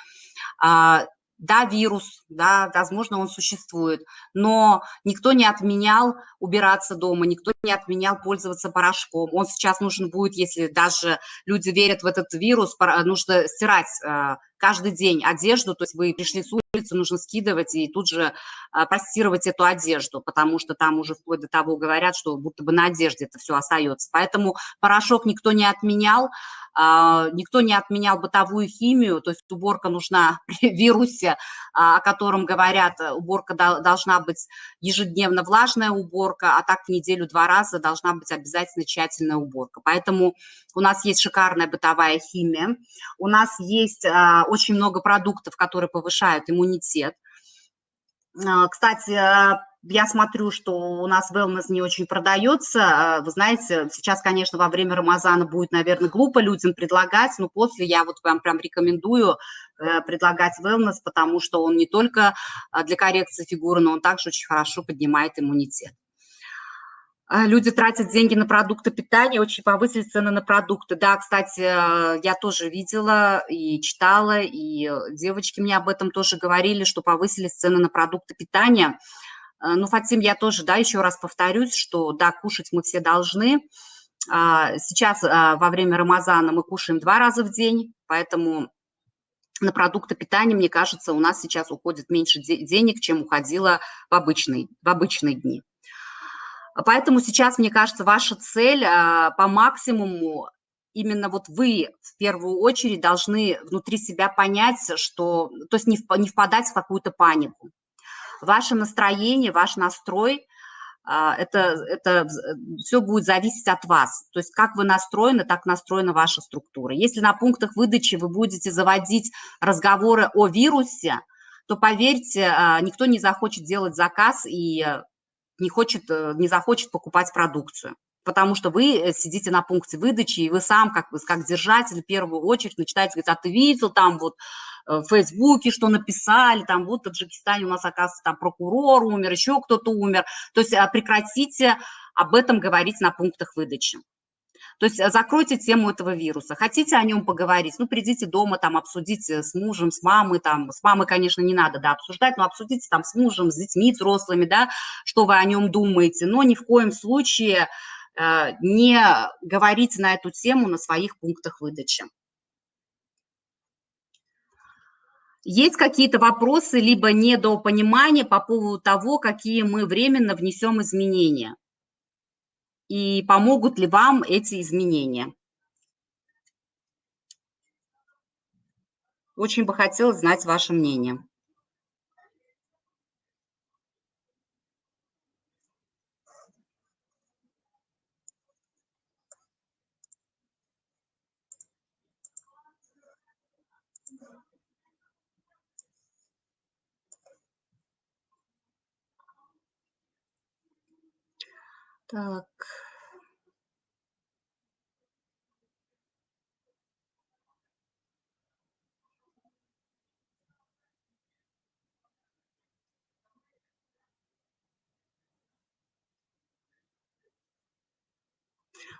да, вирус, да, возможно, он существует, но никто не отменял убираться дома, никто не отменял пользоваться порошком. Он сейчас нужен будет, если даже люди верят в этот вирус, нужно стирать э, каждый день одежду, то есть вы пришли с улицы, нужно скидывать и тут же э, постировать эту одежду, потому что там уже вплоть до того говорят, что будто бы на одежде это все остается. Поэтому порошок никто не отменял, а, никто не отменял бытовую химию, то есть уборка нужна <laughs> при вирусе, а, о котором говорят, э, уборка должна быть ежедневно влажная уборка, а так в неделю два раза должна быть обязательно тщательная уборка. Поэтому у нас есть шикарная бытовая химия, у нас есть а, очень много продуктов, которые повышают иммунитет. Кстати, я смотрю, что у нас wellness не очень продается. А, вы знаете, сейчас, конечно, во время Рамазана будет, наверное, глупо людям предлагать, но после я вот вам прям рекомендую э, предлагать wellness, потому что он не только а, для коррекции фигуры, но он также очень хорошо поднимает иммунитет. А, люди тратят деньги на продукты питания, очень повысили цены на продукты. Да, кстати, я тоже видела и читала, и девочки мне об этом тоже говорили, что повысились цены на продукты питания – Э, ну, Фатим, я тоже, да, еще раз повторюсь, что, да, кушать мы все должны. А, сейчас а, во время Рамазана мы кушаем два раза в день, поэтому на продукты питания, мне кажется, у нас сейчас уходит меньше денег, чем уходило в обычные, в обычные дни. Поэтому сейчас, мне кажется, ваша цель а, по максимуму, именно вот вы в первую очередь должны внутри себя понять, что, то есть не впадать в какую-то панику ваше настроение, ваш настрой, а, это, это все будет зависеть от вас. То есть как вы настроены, так настроена ваша структура. Если на пунктах выдачи вы будете заводить разговоры о вирусе, то, поверьте, а, никто не захочет делать заказ и не, хочет, э, не захочет покупать продукцию. Потому что вы э, сидите на пункте выдачи, и вы сам, как, как держатель, в первую очередь начинаете говорить, а ты видел там вот Э, в Фейсбуке, что написали, там вот в Таджикистане у нас, оказывается, там прокурор умер, еще кто-то умер. То есть а, прекратите об этом говорить на пунктах выдачи. То есть э, закройте тему этого вируса. Хотите о нем поговорить, ну, придите дома, там, обсудите с мужем, с мамой, там, с мамой, конечно, не надо, да, обсуждать, но обсудите там с мужем, с детьми взрослыми, да, что вы о нем думаете, но ни в коем случае э, не говорите на эту тему на своих пунктах выдачи. Есть какие-то вопросы, либо недопонимания по поводу того, какие мы временно внесем изменения? И помогут ли вам эти изменения? Очень бы хотелось знать ваше мнение. Так.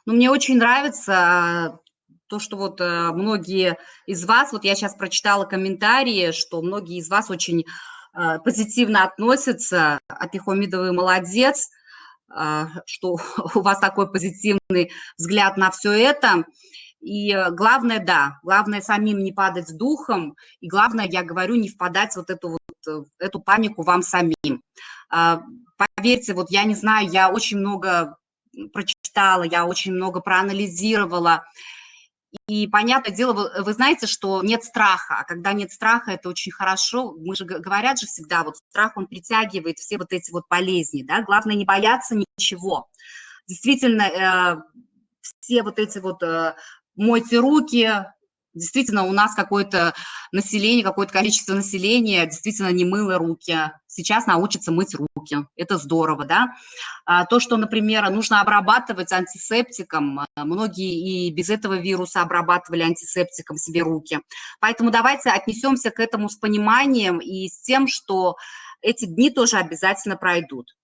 Ну, мне очень нравится то, что вот э, многие из вас, вот я сейчас прочитала комментарии, что многие из вас очень э, позитивно относятся, Апихомидовый молодец, что <laughs> у вас такой позитивный взгляд на все это. И главное, да, главное самим не падать духом, и главное, я говорю, не впадать в вот эту, вот, эту панику вам самим. Поверьте, вот я не знаю, я очень много прочитала, я очень много проанализировала, и понятное дело, вы, вы знаете, что нет страха, а когда нет страха, это очень хорошо. Мы же говорят же всегда, вот страх, он притягивает все вот эти вот болезни, да, главное не бояться ничего. Действительно, э, все вот эти вот э, мойте руки, Действительно, у нас какое-то население, какое-то количество населения действительно не мыло руки. Сейчас научатся мыть руки. Это здорово, да? А то, что, например, нужно обрабатывать антисептиком, а, многие и без этого вируса обрабатывали антисептиком себе руки. Поэтому давайте отнесемся к этому с пониманием и с тем, что эти дни тоже обязательно пройдут.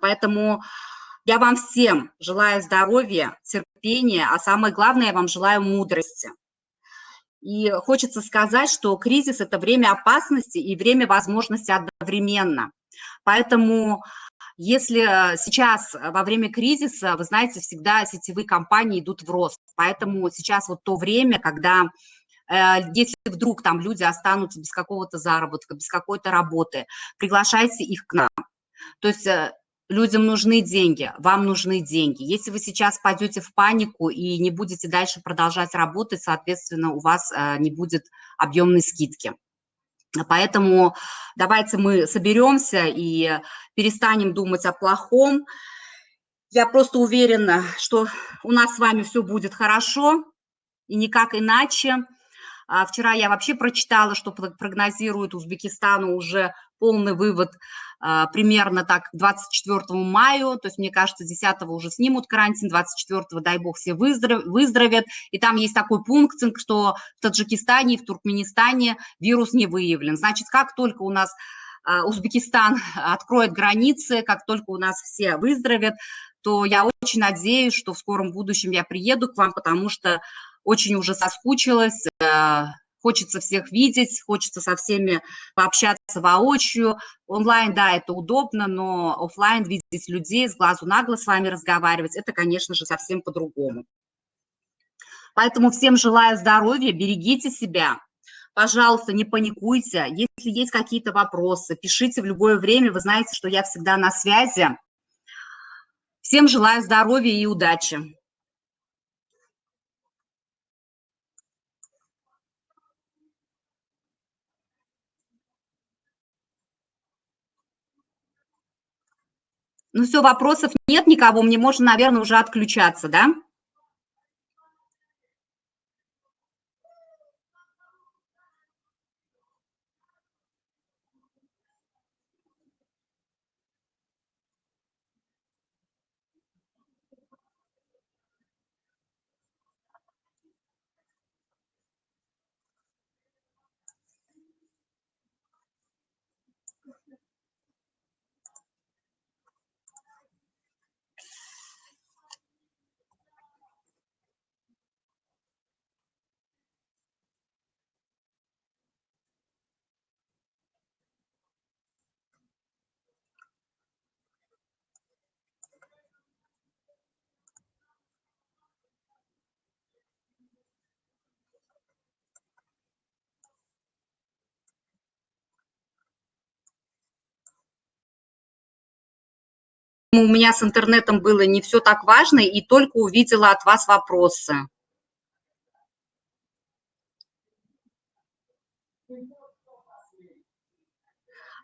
Поэтому я вам всем желаю здоровья, терпения, а самое главное, я вам желаю мудрости. И хочется сказать, что кризис – это время опасности и время возможности одновременно. Поэтому если сейчас во время кризиса, вы знаете, всегда сетевые компании идут в рост. Поэтому сейчас вот то время, когда э, если вдруг там люди останутся без какого-то заработка, без какой-то работы, приглашайте их к нам. То есть э, людям нужны деньги, вам нужны деньги. Если вы сейчас пойдете в панику и не будете дальше продолжать работать, соответственно, у вас э, не будет объемной скидки. Поэтому давайте мы соберемся и перестанем думать о плохом. Я просто уверена, что у нас с вами все будет хорошо и никак иначе. А вчера я вообще прочитала, что прогнозирует Узбекистану уже полный вывод а, примерно так к 24 мая, то есть, мне кажется, 10 уже снимут карантин, 24 дай бог, все выздоровят. И там есть такой пункт, что в Таджикистане и в Туркменистане вирус не выявлен. Значит, как только у нас а, Узбекистан <laughs> откроет границы, как только у нас все выздоровят, то я очень надеюсь, что в скором будущем я приеду к вам, потому что очень уже соскучилась, э, хочется всех видеть, хочется со всеми пообщаться воочию. Онлайн, да, это удобно, но офлайн видеть людей, с глазу на глаз с вами разговаривать, это, конечно же, совсем по-другому. Поэтому всем желаю здоровья, берегите себя. Пожалуйста, не паникуйте. Если есть какие-то вопросы, пишите в любое время. Вы знаете, что я всегда на связи. Всем желаю здоровья и удачи. Ну все, вопросов нет никого, мне можно, наверное, уже отключаться, да? У меня с интернетом было не все так важно, и только увидела от вас вопросы.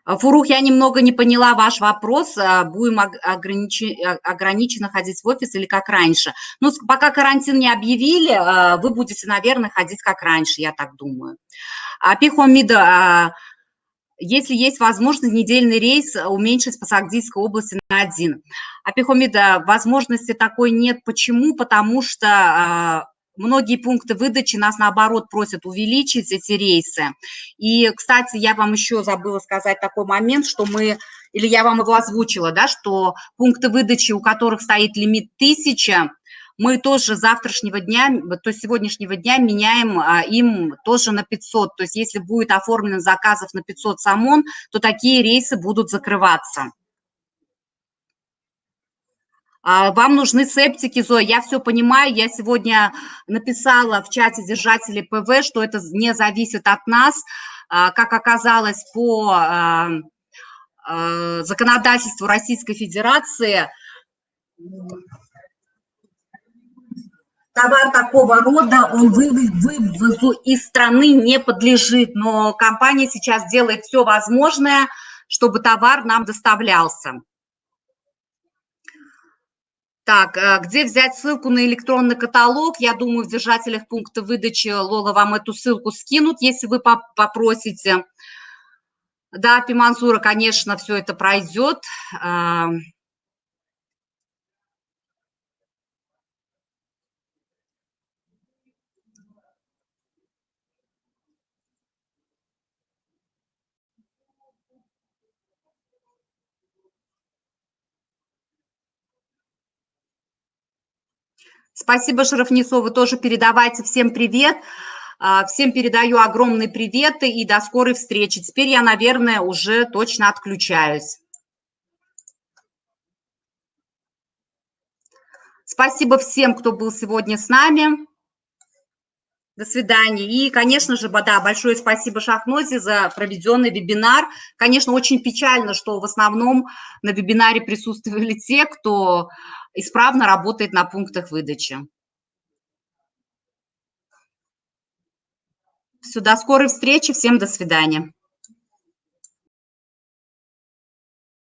Фурух, я немного не поняла ваш вопрос. А будем ограничи, ограниченно ходить в офис или как раньше? Ну, пока карантин не объявили, а, вы будете, наверное, ходить как раньше, я так думаю. Пихомида, а, если есть возможность недельный рейс уменьшить по Сагдийской области на один. А Пехомида, возможности такой нет. Почему? Потому что а, многие пункты выдачи нас, наоборот, просят увеличить эти рейсы. И, кстати, я вам еще забыла сказать такой момент, что мы, или я вам его озвучила, да, что пункты выдачи, у которых стоит лимит 1000, мы тоже завтрашнего дня, то есть сегодняшнего дня меняем а, им тоже на 500. То есть если будет оформлен заказов на 500 самон, то такие рейсы будут закрываться. А, вам нужны септики, Зоя, я все понимаю, я сегодня написала в чате держателей ПВ, что это не зависит от нас, а, как оказалось по законодательству Российской Федерации, товар такого рода, он вывозу из страны не подлежит, но компания сейчас делает все возможное, чтобы товар нам доставлялся. Так, э, где взять ссылку на электронный каталог? Я думаю, в держателях пункта выдачи Лола вам эту ссылку скинут, если вы попросите. Да, Пимансура, конечно, все это пройдет. Спасибо, Шарафнисо, вы тоже передавайте всем привет. А, всем передаю огромные приветы и до скорой встречи. Теперь я, наверное, уже точно отключаюсь. Спасибо всем, кто был сегодня с нами. До свидания. И, конечно же, да, большое спасибо Шахнозе за проведенный вебинар. Конечно, очень печально, что в основном на вебинаре присутствовали те, кто исправно работает на пунктах выдачи. Все, до скорой встречи. Всем до свидания.